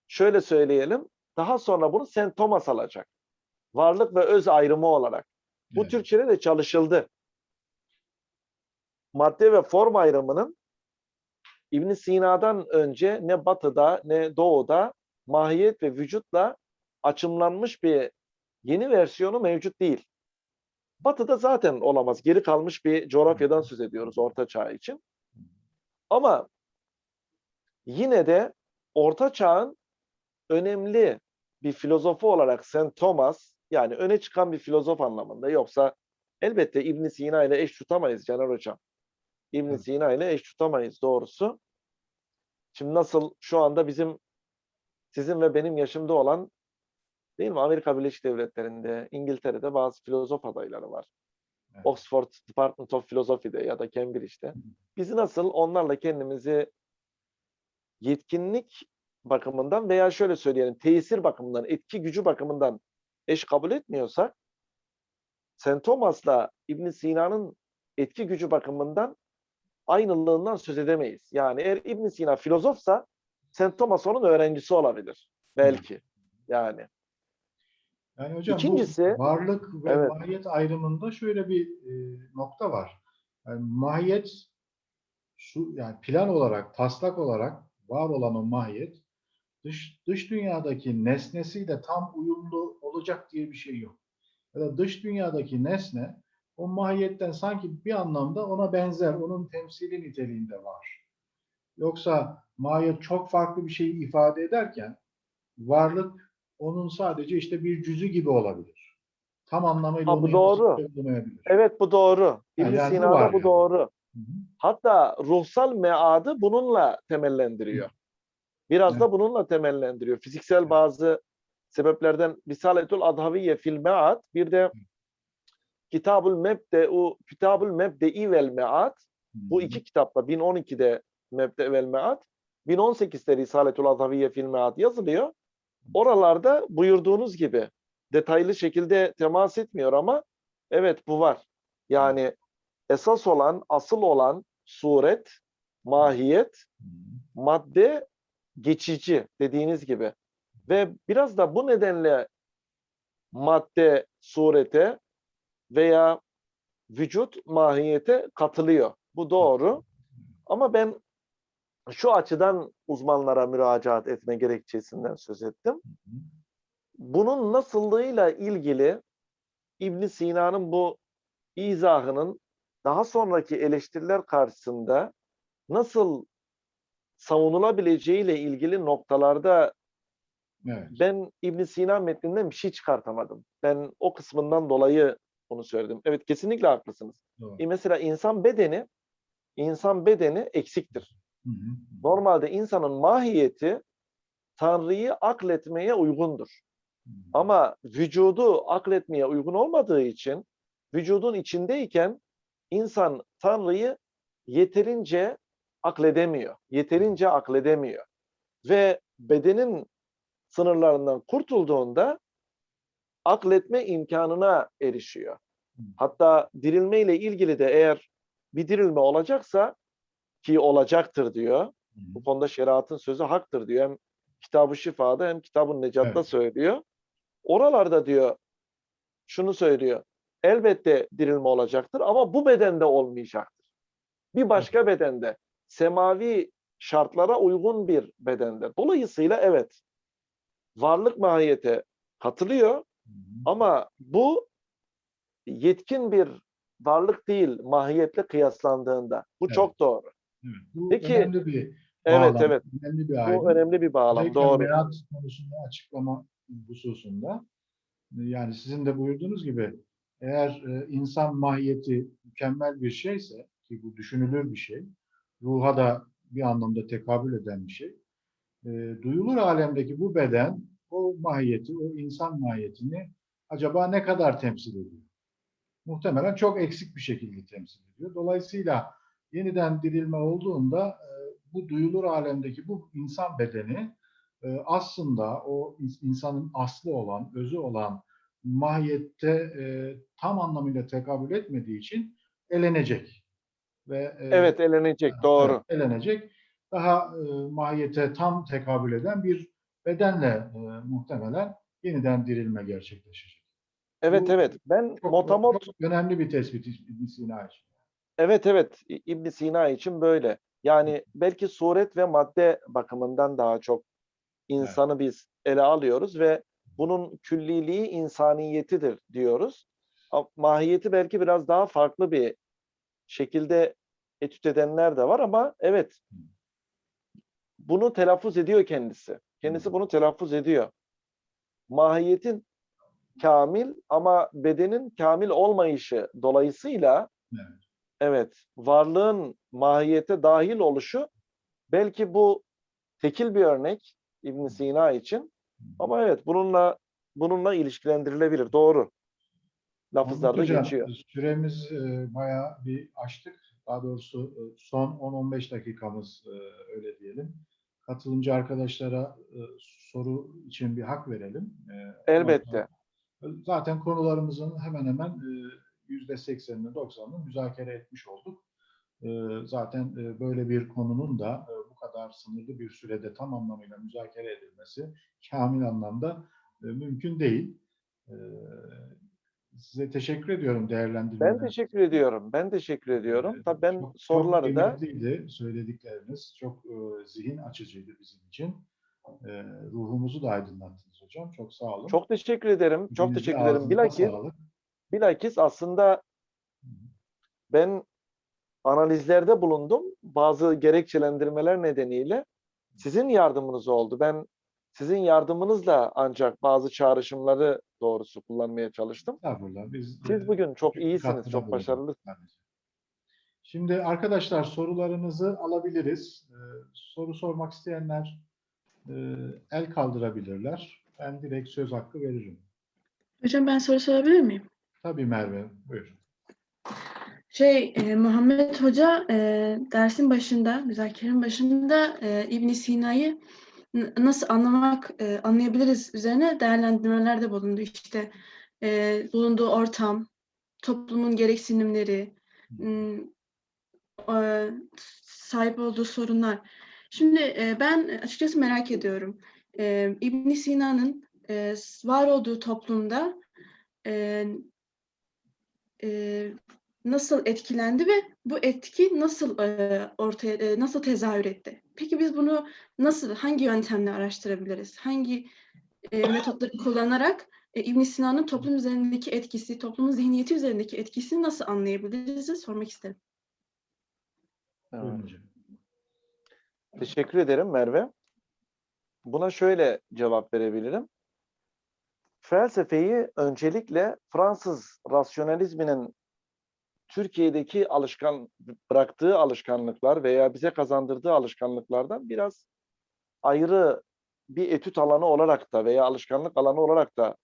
şöyle söyleyelim daha sonra bunu St. Thomas alacak. Varlık ve öz ayrımı olarak. Bu Evet. Türkçe'de de çalışıldı. Madde ve form ayrımının İbn Sina'dan önce ne batıda ne doğuda mahiyet ve vücutla açımlanmış bir yeni versiyonu mevcut değil. Batıda zaten olamaz. Geri kalmış bir coğrafyadan söz ediyoruz Orta Çağ için. Ama yine de Orta Çağ'ın önemli bir filozofu olarak St. Thomas yani öne çıkan bir filozof anlamında yoksa elbette İbn Sina ile eş tutamayız Caner Hocam. İbn. Sina ile eş tutamayız doğrusu. Şimdi nasıl şu anda bizim sizin ve benim yaşımda olan değil mi Amerika Birleşik Devletleri'nde, İngiltere'de bazı filozof adayları var. Evet. Oxford Department of Philosophy'de ya da Cambridge'de. Biz nasıl onlarla kendimizi yetkinlik bakımından veya şöyle söyleyelim tesir bakımından, etki gücü bakımından eş kabul etmiyorsak St. Thomas'la İbn Sina'nın etki gücü bakımından aynılığından söz edemeyiz. Yani eğer İbn Sina filozofsa St. Thomas onun öğrencisi olabilir. Belki. Yani. Yani hocam İkincisi- bu varlık ve Evet. mahiyet ayrımında şöyle bir e, nokta var. Yani mahiyet şu yani plan olarak, taslak olarak var olan o mahiyet dış dış dünyadaki nesnesiyle tam uyumlu olacak diye bir şey yok. Ya da dış dünyadaki nesne o mahiyetten sanki bir anlamda ona benzer, onun temsili niteliğinde var. Yoksa mahiyet çok farklı bir şeyi ifade ederken varlık onun sadece işte bir cüzü gibi olabilir. Tam anlamıyla Ha, bu doğru. Evet bu doğru. İbn yani Sina'da bu yani. doğru. Hı hı. Hatta ruhsal meadı bununla temellendiriyor. Biraz da Evet. bununla temellendiriyor. Fiziksel Evet. bazı sebeplerden Risaletül Adhaviye fil mead bir de Kitabul Mebde'u Kitabul Mebde'i vel Mead bu iki kitapta 1012'de Mebde vel Mead 1018'de Risaletül Adhaviye fil Mead yazılıyor. Oralarda buyurduğunuz gibi detaylı şekilde temas etmiyor ama evet bu var. Yani esas olan, asıl olan suret, mahiyet, madde geçici dediğiniz gibi. Ve biraz da bu nedenle madde surete veya vücut mahiyete katılıyor. Bu doğru. Ama ben şu açıdan uzmanlara müracaat etme gerekçesinden söz ettim. Bunun nasıllığıyla ilgili İbn Sina'nın bu izahının daha sonraki eleştiriler karşısında nasıl savunulabileceğiyle ilgili noktalarda Evet. ben İbn Sina metninden bir şey çıkartamadım. Ben o kısmından dolayı bunu söyledim. Evet kesinlikle haklısınız. Doğru. E mesela insan bedeni insan bedeni eksiktir. Hı hı. Normalde insanın mahiyeti Tanrı'yı akletmeye uygundur. Hı hı. Ama vücudu akletmeye uygun olmadığı için vücudun içindeyken insan Tanrı'yı yeterince akledemiyor. Yeterince akledemiyor. Ve bedenin sınırlarından kurtulduğunda akletme imkanına erişiyor. Hatta dirilme ile ilgili de eğer bir dirilme olacaksa ki olacaktır diyor. Bu konuda şeriatın sözü haktır diyor. Hem Kitab-ı Şifa'da hem Kitab-ı Necat'ta Evet. söylüyor. Oralarda diyor şunu söylüyor. Elbette dirilme olacaktır ama bu bedende olmayacaktır. Bir başka bedende, semavi şartlara uygun bir bedende. Dolayısıyla evet, varlık mahiyete katılıyor Hı hı. ama bu yetkin bir varlık değil mahiyetle kıyaslandığında. Bu Evet. çok doğru. Evet. Bu Peki, önemli bir Evet bağlam, evet. önemli bir ayrım. Bu önemli bir bağlam. Özellikle Doğru. meat konusunda açıklama hususunda yani sizin de buyurduğunuz gibi eğer e, insan mahiyeti mükemmel bir şeyse ki bu düşünülür bir şey, ruha da bir anlamda tekabül eden bir şey. e, duyulur alemdeki bu beden o mahiyeti, o insan mahiyetini acaba ne kadar temsil ediyor? Muhtemelen çok eksik bir şekilde temsil ediyor. Dolayısıyla yeniden dirilme olduğunda e, bu duyulur alemdeki bu insan bedeni e, aslında o ins- insanın aslı olan, özü olan mahiyette e, tam anlamıyla tekabül etmediği için elenecek. Ve Evet elenecek. Doğru. Evet, elenecek. Daha mahiyete tam tekabül eden bir bedenle muhtemelen yeniden dirilme gerçekleşecek. Evet Bu evet. Ben motamot önemli bir tespit Sina için. Evet evet İbn Sina için böyle. Yani belki suret ve madde bakımından daha çok insanı biz ele alıyoruz ve bunun külliliği insaniyetidir diyoruz. Mahiyeti belki biraz daha farklı bir şekilde etüt edenler de var ama evet bunu telaffuz ediyor kendisi. Kendisi bunu telaffuz ediyor. Mahiyetin kamil ama bedenin kamil olmayışı dolayısıyla Evet. Evet varlığın mahiyete dahil oluşu belki bu tekil bir örnek İbn Sina için ama evet bununla bununla ilişkilendirilebilir. Doğru. Lafızlarda Hocam, geçiyor. Süremiz e, bayağı bir açtık. Daha doğrusu e, son 10-15 dakikamız e, öyle diyelim. Katılımcı arkadaşlara e, soru için bir hak verelim. E, Elbette. Zaten konularımızın hemen hemen e, yüzde seksenini, doksanını müzakere etmiş olduk. E, Zaten e, böyle bir konunun da e, bu kadar sınırlı bir sürede tam anlamıyla müzakere edilmesi kamil anlamda e, mümkün değil. E, Size teşekkür ediyorum değerlendirmeleriniz Ben teşekkür ediyorum. Ben teşekkür ediyorum. Ee, Tabii ben çok- soruları çok da söyledikleriniz. Çok e, zihin açıcıydı bizim için. E, ruhumuzu da aydınlattınız hocam. Çok sağ olun. çok teşekkür ederim. Çok Dilinize, teşekkür ederim. Bilakis, sağlık. Bilakis aslında ben analizlerde bulundum. Bazı gerekçelendirmeler nedeniyle sizin yardımınız oldu. Ben sizin yardımınızla ancak bazı çağrışımları doğrusu kullanmaya çalıştım. Biz, Siz bugün çok iyisiniz, çok başarılısınız. Şimdi arkadaşlar sorularınızı alabiliriz. E, soru sormak isteyenler e, el kaldırabilirler. Ben direkt söz hakkı veririm. Hocam ben soru sorabilir miyim? Tabii Merve, buyur. Şey, e, Muhammed Hoca e, dersin başında, müzakerenin başında e, ibn Sina'yı nasıl anlamak, e, anlayabiliriz üzerine değerlendirmelerde bulundu. İşte e, bulunduğu ortam, toplumun gereksinimleri, e, sahip olduğu sorunlar. Şimdi e, ben açıkçası merak ediyorum. E, ibn Sina'nın e, var olduğu toplumda e, e, nasıl etkilendi ve bu etki nasıl e, ortaya e, nasıl tezahür etti? Peki biz bunu nasıl hangi yöntemle araştırabiliriz? Hangi e, metotları kullanarak e, İbn Sina'nın toplum üzerindeki etkisi, toplumun zihniyeti üzerindeki etkisini nasıl anlayabiliriz sormak isterim. Hocam. Teşekkür ederim Merve. Buna şöyle cevap verebilirim. Felsefeyi öncelikle Fransız rasyonalizminin Türkiye'deki alışkan bıraktığı alışkanlıklar veya bize kazandırdığı alışkanlıklardan biraz ayrı bir etüt alanı olarak da veya alışkanlık alanı olarak da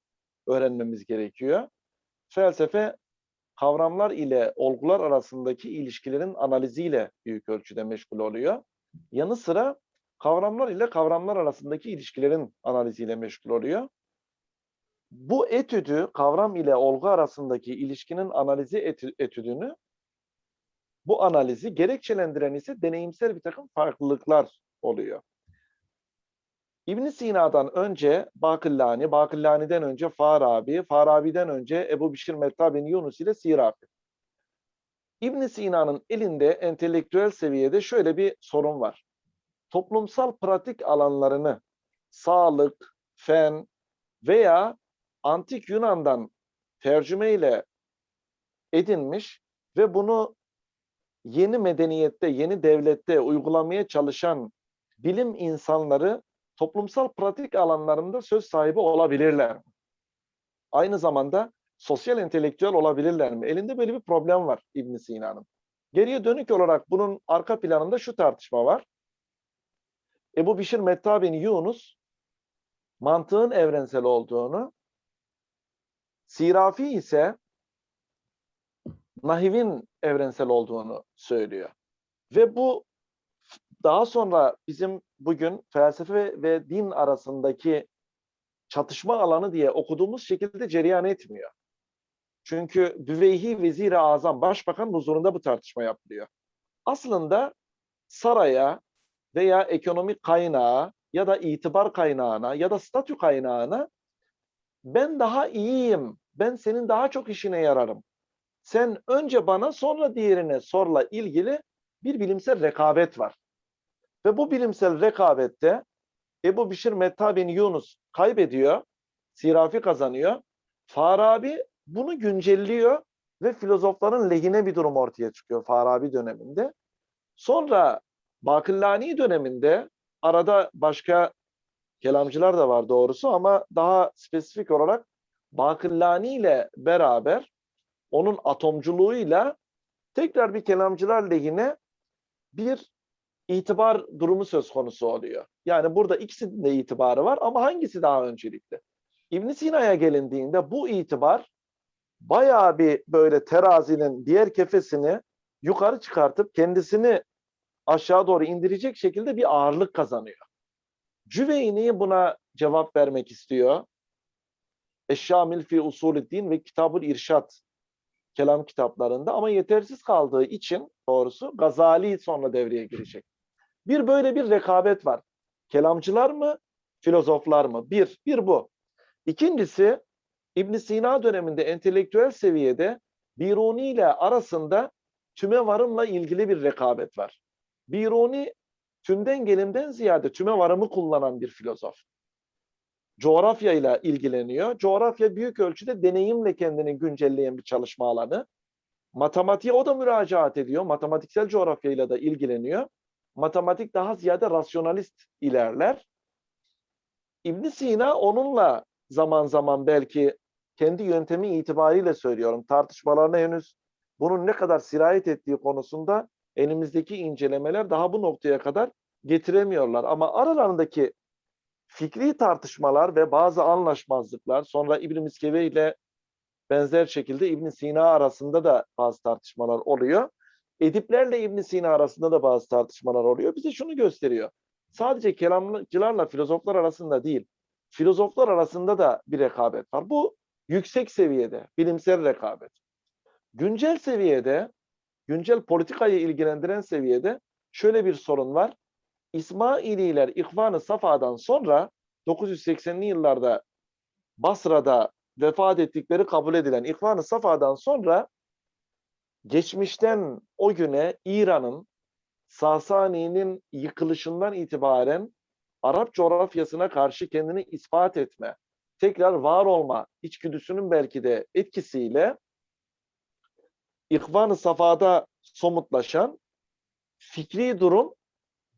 öğrenmemiz gerekiyor. Felsefe kavramlar ile olgular arasındaki ilişkilerin analiziyle büyük ölçüde meşgul oluyor. Yanı sıra kavramlar ile kavramlar arasındaki ilişkilerin analiziyle meşgul oluyor. Bu etüdü, kavram ile olgu arasındaki ilişkinin analizi etü- etüdünü, bu analizi gerekçelendiren ise deneyimsel bir takım farklılıklar oluyor. ibn Sina'dan önce Bakillani, Bakillani'den önce Farabi, Farabi'den önce Ebu Bişir Metta bin Yunus ile Sirafi. ibn Sina'nın elinde entelektüel seviyede şöyle bir sorun var. Toplumsal pratik alanlarını sağlık, fen veya antik Yunan'dan tercümeyle edinmiş ve bunu yeni medeniyette, yeni devlette uygulamaya çalışan bilim insanları toplumsal pratik alanlarında söz sahibi olabilirler? Aynı zamanda sosyal entelektüel olabilirler mi? Elinde böyle bir problem var İbn Sina'nın. Geriye dönük olarak bunun arka planında şu tartışma var. Ebu Bişir Metta bin Yunus mantığın evrensel olduğunu, Sirafi ise nahivin evrensel olduğunu söylüyor. Ve bu daha sonra bizim bugün felsefe ve din arasındaki çatışma alanı diye okuduğumuz şekilde cereyan etmiyor. Çünkü Düveyhi Vezir-i Azam, Başbakan huzurunda bu tartışma yapılıyor. Aslında saraya veya ekonomik kaynağa ya da itibar kaynağına ya da statü kaynağına ben daha iyiyim, ben senin daha çok işine yararım. Sen önce bana sonra diğerine sorla ilgili bir bilimsel rekabet var. Ve bu bilimsel rekabette Ebu Bişir Metta bin Yunus kaybediyor, Sirafi kazanıyor. Farabi bunu güncelliyor ve filozofların lehine bir durum ortaya çıkıyor Farabi döneminde. Sonra Bakillani döneminde arada başka kelamcılar da var doğrusu ama daha spesifik olarak Bakillani ile beraber onun atomculuğuyla tekrar bir kelamcılar lehine bir itibar durumu söz konusu oluyor. Yani burada ikisinin de itibarı var ama hangisi daha öncelikli? ibn Sina'ya gelindiğinde bu itibar bayağı bir böyle terazinin diğer kefesini yukarı çıkartıp kendisini aşağı doğru indirecek şekilde bir ağırlık kazanıyor. Cüveyni buna cevap vermek istiyor. Eşşamil fi usulüddin ve Kitabul İrşad kelam kitaplarında ama yetersiz kaldığı için doğrusu Gazali sonra devreye girecek. Bir böyle bir rekabet var. Kelamcılar mı, filozoflar mı? Bir, bir bu. İkincisi İbn Sina döneminde entelektüel seviyede Biruni ile arasında tüme varımla ilgili bir rekabet var. Biruni tümden gelimden ziyade tüme varımı kullanan bir filozof. Coğrafya ile ilgileniyor. Coğrafya büyük ölçüde deneyimle kendini güncelleyen bir çalışma alanı. Matematiğe o da müracaat ediyor. Matematiksel coğrafyayla da ilgileniyor. Matematik daha ziyade rasyonalist ilerler. İbn Sina onunla zaman zaman belki kendi yöntemi itibariyle söylüyorum. Tartışmalarına henüz bunun ne kadar sirayet ettiği konusunda elimizdeki incelemeler daha bu noktaya kadar getiremiyorlar. Ama aralarındaki fikri tartışmalar ve bazı anlaşmazlıklar sonra İbn Miskeve ile benzer şekilde İbn Sina arasında da bazı tartışmalar oluyor. Ediplerle İbn Sina arasında da bazı tartışmalar oluyor. Bize şunu gösteriyor. Sadece kelamcılarla filozoflar arasında değil, filozoflar arasında da bir rekabet var. Bu yüksek seviyede, bilimsel rekabet. Güncel seviyede, güncel politikayı ilgilendiren seviyede şöyle bir sorun var. İsmaililer İhvan-ı Safa'dan sonra 980'li yıllarda Basra'da vefat ettikleri kabul edilen İhvan-ı Safa'dan sonra geçmişten o güne İran'ın Sasani'nin yıkılışından itibaren Arap coğrafyasına karşı kendini ispat etme, tekrar var olma içgüdüsünün belki de etkisiyle İhvan-ı Safa'da somutlaşan fikri durum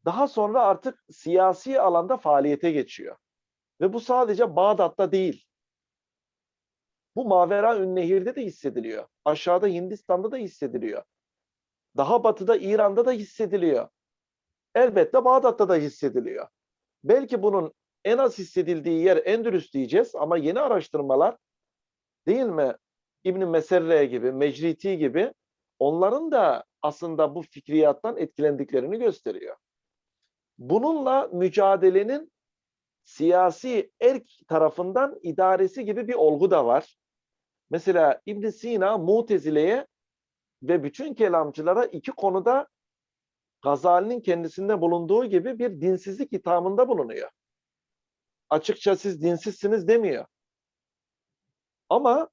daha sonra artık siyasi alanda faaliyete geçiyor. Ve bu sadece Bağdat'ta değil. Bu Mavera Ünnehir'de de hissediliyor. Aşağıda Hindistan'da da hissediliyor. Daha batıda İran'da da hissediliyor. Elbette Bağdat'ta da hissediliyor. Belki bunun en az hissedildiği yer Endülüs diyeceğiz ama yeni araştırmalar değil mi? İbn Meserre gibi, Mecriti gibi onların da aslında bu fikriyattan etkilendiklerini gösteriyor. Bununla mücadelenin siyasi erk tarafından idaresi gibi bir olgu da var. Mesela İbn Sina Mutezile'ye ve bütün kelamcılara iki konuda Gazali'nin kendisinde bulunduğu gibi bir dinsizlik ithamında bulunuyor. Açıkça siz dinsizsiniz demiyor. Ama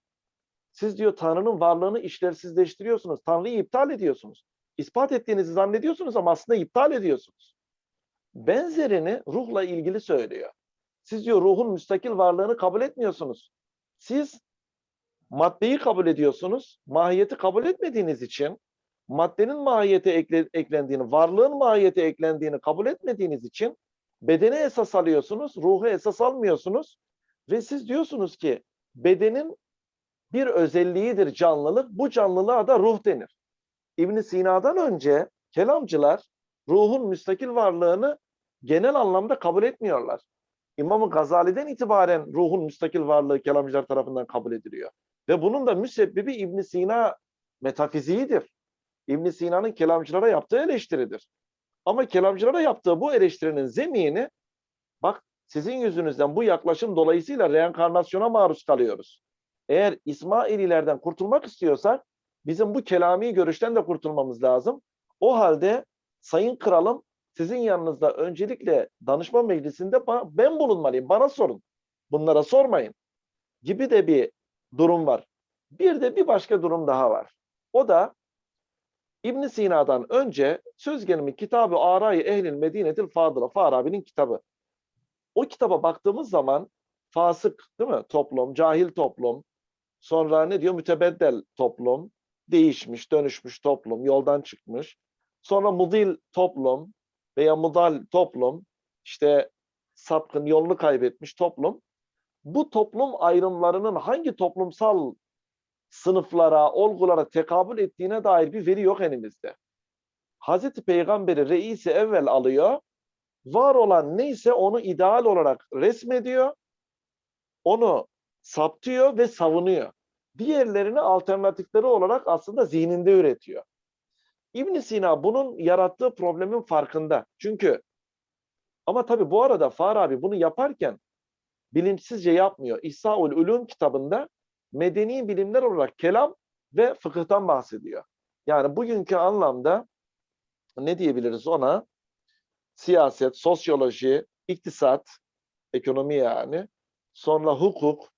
siz diyor Tanrı'nın varlığını işlevsizleştiriyorsunuz. Tanrı'yı iptal ediyorsunuz. İspat ettiğinizi zannediyorsunuz ama aslında iptal ediyorsunuz. Benzerini ruhla ilgili söylüyor. Siz diyor ruhun müstakil varlığını kabul etmiyorsunuz. Siz maddeyi kabul ediyorsunuz. Mahiyeti kabul etmediğiniz için maddenin mahiyete ekle, eklendiğini, varlığın mahiyete eklendiğini kabul etmediğiniz için bedene esas alıyorsunuz, ruhu esas almıyorsunuz ve siz diyorsunuz ki bedenin bir özelliğidir canlılık, bu canlılığa da ruh denir. İbn Sina'dan önce kelamcılar ruhun müstakil varlığını genel anlamda kabul etmiyorlar. İmam-ı Gazali'den itibaren ruhun müstakil varlığı kelamcılar tarafından kabul ediliyor. Ve bunun da müsebbibi İbn Sina metafiziğidir. İbn Sina'nın kelamcılara yaptığı eleştiridir. Ama kelamcılara yaptığı bu eleştirinin zemini bak sizin yüzünüzden bu yaklaşım dolayısıyla reenkarnasyona maruz kalıyoruz. Eğer İsmaililerden kurtulmak istiyorsak bizim bu kelami görüşten de kurtulmamız lazım. O halde Sayın Kralım sizin yanınızda öncelikle danışma meclisinde ben bulunmalıyım. Bana sorun. Bunlara sormayın. Gibi de bir durum var. Bir de bir başka durum daha var. O da İbn Sina'dan önce söz gelimi kitabı Aray Ehlil Medinetil Fadıla Farabi'nin kitabı. O kitaba baktığımız zaman fasık değil mi? Toplum, cahil toplum, sonra ne diyor? Mütebeddel toplum, değişmiş, dönüşmüş toplum, yoldan çıkmış. Sonra mudil toplum veya mudal toplum, işte sapkın yolunu kaybetmiş toplum. Bu toplum ayrımlarının hangi toplumsal sınıflara, olgulara tekabül ettiğine dair bir veri yok elimizde. Hazreti Peygamber'i reisi evvel alıyor, var olan neyse onu ideal olarak resmediyor, onu saptıyor ve savunuyor. Diğerlerini alternatifleri olarak aslında zihninde üretiyor. ibn Sina bunun yarattığı problemin farkında. Çünkü ama tabii bu arada Farabi bunu yaparken bilinçsizce yapmıyor. İhsaul Ulum kitabında medeni bilimler olarak kelam ve fıkıhtan bahsediyor. Yani bugünkü anlamda ne diyebiliriz ona? Siyaset, sosyoloji, iktisat, ekonomi yani, sonra hukuk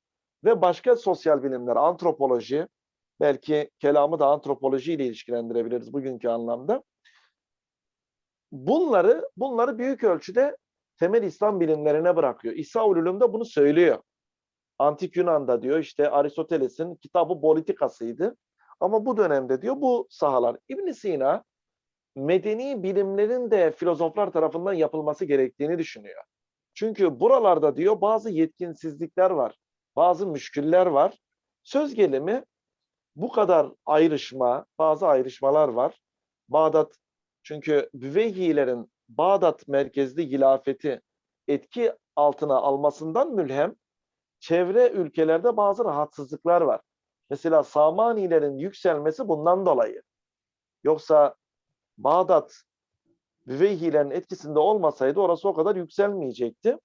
ve başka sosyal bilimler, antropoloji, belki kelamı da antropoloji ile ilişkilendirebiliriz bugünkü anlamda. Bunları bunları büyük ölçüde temel İslam bilimlerine bırakıyor. İsa Ulum'da bunu söylüyor. Antik Yunan'da diyor işte Aristoteles'in kitabı politikasıydı. Ama bu dönemde diyor bu sahalar. ibn Sina medeni bilimlerin de filozoflar tarafından yapılması gerektiğini düşünüyor. Çünkü buralarda diyor bazı yetkinsizlikler var. Bazı müşküller var. Söz gelimi bu kadar ayrışma, bazı ayrışmalar var. Bağdat çünkü Büveyhilerin Bağdat merkezli hilafeti etki altına almasından mülhem çevre ülkelerde bazı rahatsızlıklar var. Mesela Samanilerin yükselmesi bundan dolayı. Yoksa Bağdat Büveyhilerin etkisinde olmasaydı orası o kadar yükselmeyecekti.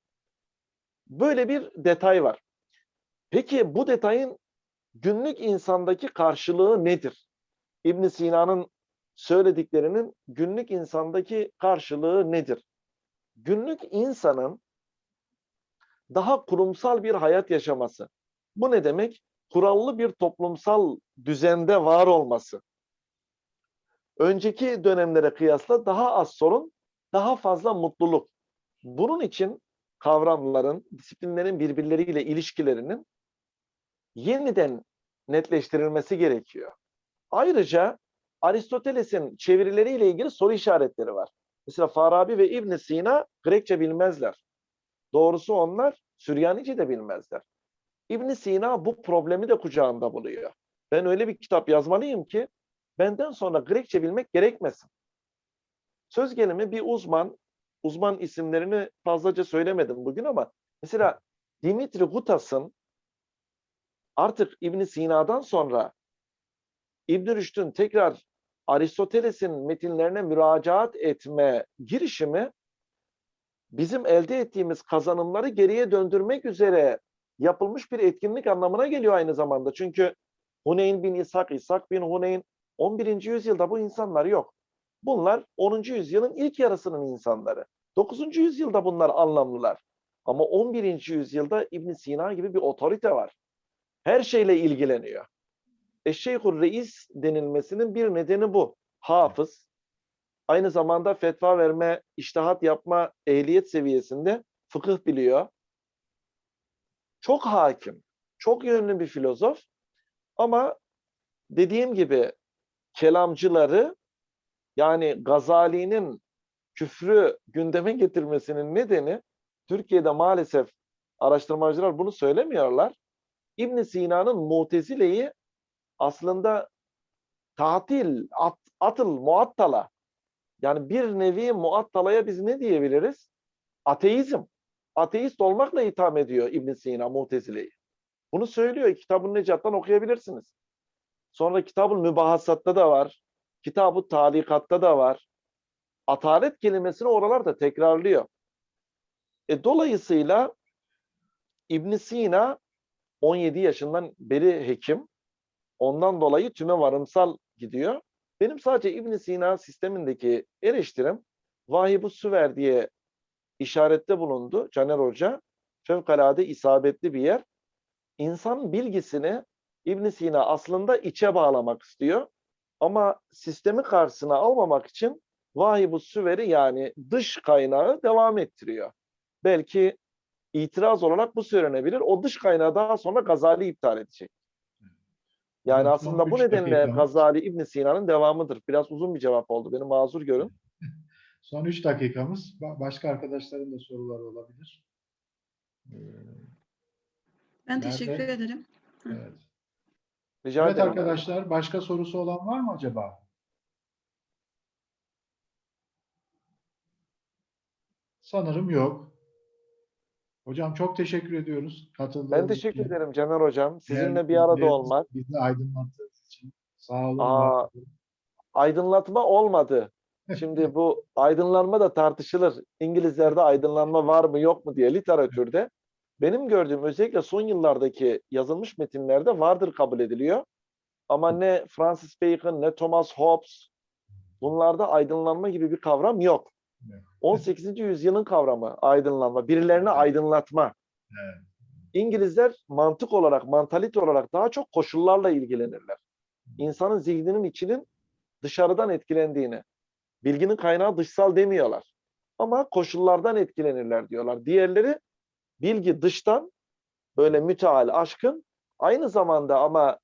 Böyle bir detay var. Peki bu detayın günlük insandaki karşılığı nedir? İbn Sina'nın söylediklerinin günlük insandaki karşılığı nedir? Günlük insanın daha kurumsal bir hayat yaşaması. Bu ne demek? Kurallı bir toplumsal düzende var olması. Önceki dönemlere kıyasla daha az sorun, daha fazla mutluluk. Bunun için kavramların, disiplinlerin birbirleriyle ilişkilerinin yeniden netleştirilmesi gerekiyor. Ayrıca Aristoteles'in çevirileriyle ilgili soru işaretleri var. Mesela Farabi ve İbn Sina Grekçe bilmezler. Doğrusu onlar Süryanice de bilmezler. İbn Sina bu problemi de kucağında buluyor. Ben öyle bir kitap yazmalıyım ki benden sonra Grekçe bilmek gerekmesin. Söz gelimi bir uzman, uzman isimlerini fazlaca söylemedim bugün ama mesela Dimitri Gutas'ın artık İbn Sina'dan sonra İbn Rüşd'ün tekrar Aristoteles'in metinlerine müracaat etme girişimi bizim elde ettiğimiz kazanımları geriye döndürmek üzere yapılmış bir etkinlik anlamına geliyor aynı zamanda. Çünkü Huneyn bin İshak, İshak bin Huneyn 11. yüzyılda bu insanlar yok. Bunlar 10. yüzyılın ilk yarısının insanları. 9. yüzyılda bunlar anlamlılar. Ama 11. yüzyılda İbn Sina gibi bir otorite var. Her şeyle ilgileniyor. Eşşeyhur Reis denilmesinin bir nedeni bu. Hafız, aynı zamanda fetva verme, iştihat yapma ehliyet seviyesinde fıkıh biliyor. Çok hakim, çok yönlü bir filozof ama dediğim gibi kelamcıları yani Gazali'nin küfrü gündeme getirmesinin nedeni Türkiye'de maalesef araştırmacılar bunu söylemiyorlar. İbn Sina'nın Mutezile'yi aslında tatil, at, atıl, muattala yani bir nevi muattalaya biz ne diyebiliriz? Ateizm. Ateist olmakla itham ediyor İbn Sina Mutezile'yi. Bunu söylüyor. Kitab-ı Necat'tan okuyabilirsiniz. Sonra Kitab-ı Mübahassat'ta da var. Kitab-ı Talikat'ta da var. Atalet kelimesini oralarda tekrarlıyor. E, dolayısıyla İbn Sina 17 yaşından beri hekim. Ondan dolayı tüme varımsal gidiyor. Benim sadece İbn Sina sistemindeki eleştirim Vahib-ı Süver diye işarette bulundu Caner Hoca. Fevkalade isabetli bir yer. İnsan bilgisini İbn Sina aslında içe bağlamak istiyor. Ama sistemi karşısına almamak için Vahib-ı Süver'i yani dış kaynağı devam ettiriyor. Belki itiraz olarak bu söylenebilir. O dış kaynağı daha sonra Gazali iptal edecek. Yani Son aslında bu nedenle. Gazali İbn Sina'nın devamıdır. Biraz uzun bir cevap oldu. Beni mazur görün. Son 3 dakikamız. Ba- Başka arkadaşların da soruları olabilir. Ee, Ben Nerede? teşekkür ederim. evet. Rica Evet ederim. arkadaşlar, başka sorusu olan var mı acaba? Sanırım yok. Hocam çok teşekkür ediyoruz katıldığınız Ben teşekkür için. ederim Caner Hocam. Sizinle bir arada olmak. Bizi aydınlattığınız için. Sağ olun. Aa. Aydınlatma olmadı. Şimdi bu aydınlanma da tartışılır. İngilizlerde aydınlanma var mı yok mu diye literatürde. benim gördüğüm özellikle son yıllardaki yazılmış metinlerde vardır kabul ediliyor. Ama ne Francis Bacon ne Thomas Hobbes bunlarda aydınlanma gibi bir kavram yok. Evet. 18. yüzyılın kavramı aydınlanma, birilerini aydınlatma. Evet. İngilizler mantık olarak, mantalite olarak daha çok koşullarla ilgilenirler. İnsanın zihninin içinin dışarıdan etkilendiğini, bilginin kaynağı dışsal demiyorlar. Ama koşullardan etkilenirler diyorlar. Diğerleri bilgi dıştan böyle müteal, aşkın aynı zamanda ama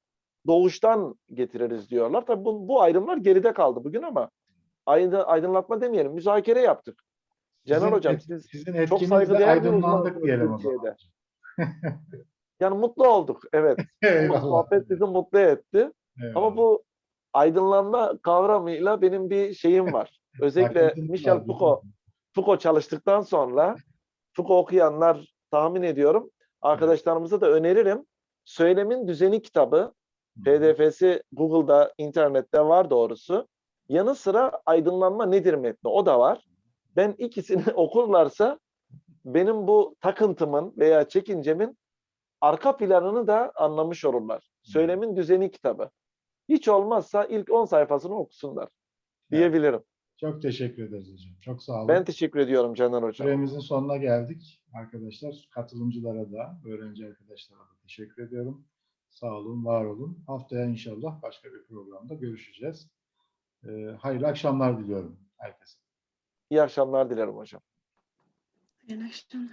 doğuştan getiririz diyorlar. Tabii bu, bu ayrımlar geride kaldı bugün ama aydınlatma demeyelim, müzakere yaptık. Cenan Sizin Hocam siz sizin çok saygıdeğer bir aydınlandık uzmansınız diyelim. Türkiye'de. Yani mutlu olduk. Evet. Bu sohbet bizi mutlu etti. Ama Eyvallah. bu aydınlanma kavramıyla benim bir şeyim var. Özellikle Michel Foucault, Foucault çalıştıktan sonra Foucault okuyanlar tahmin ediyorum. Arkadaşlarımıza da öneririm. Söylemin Düzeni kitabı PDF'si Google'da, internette var doğrusu. Yanı sıra aydınlanma nedir metni o da var. Ben ikisini okurlarsa benim bu takıntımın veya çekincemin arka planını da anlamış olurlar. Söylemin Düzeni kitabı. Hiç olmazsa ilk 10 sayfasını okusunlar diyebilirim. Çok teşekkür ederiz hocam. Çok sağ olun. Ben teşekkür ediyorum Caner Hocam. Süremizin sonuna geldik arkadaşlar. Katılımcılara da, öğrenci arkadaşlara da teşekkür ediyorum. Sağ olun, var olun. Haftaya inşallah başka bir programda görüşeceğiz. Ee, hayırlı akşamlar diliyorum herkese. İyi akşamlar dilerim hocam. İyi akşamlar.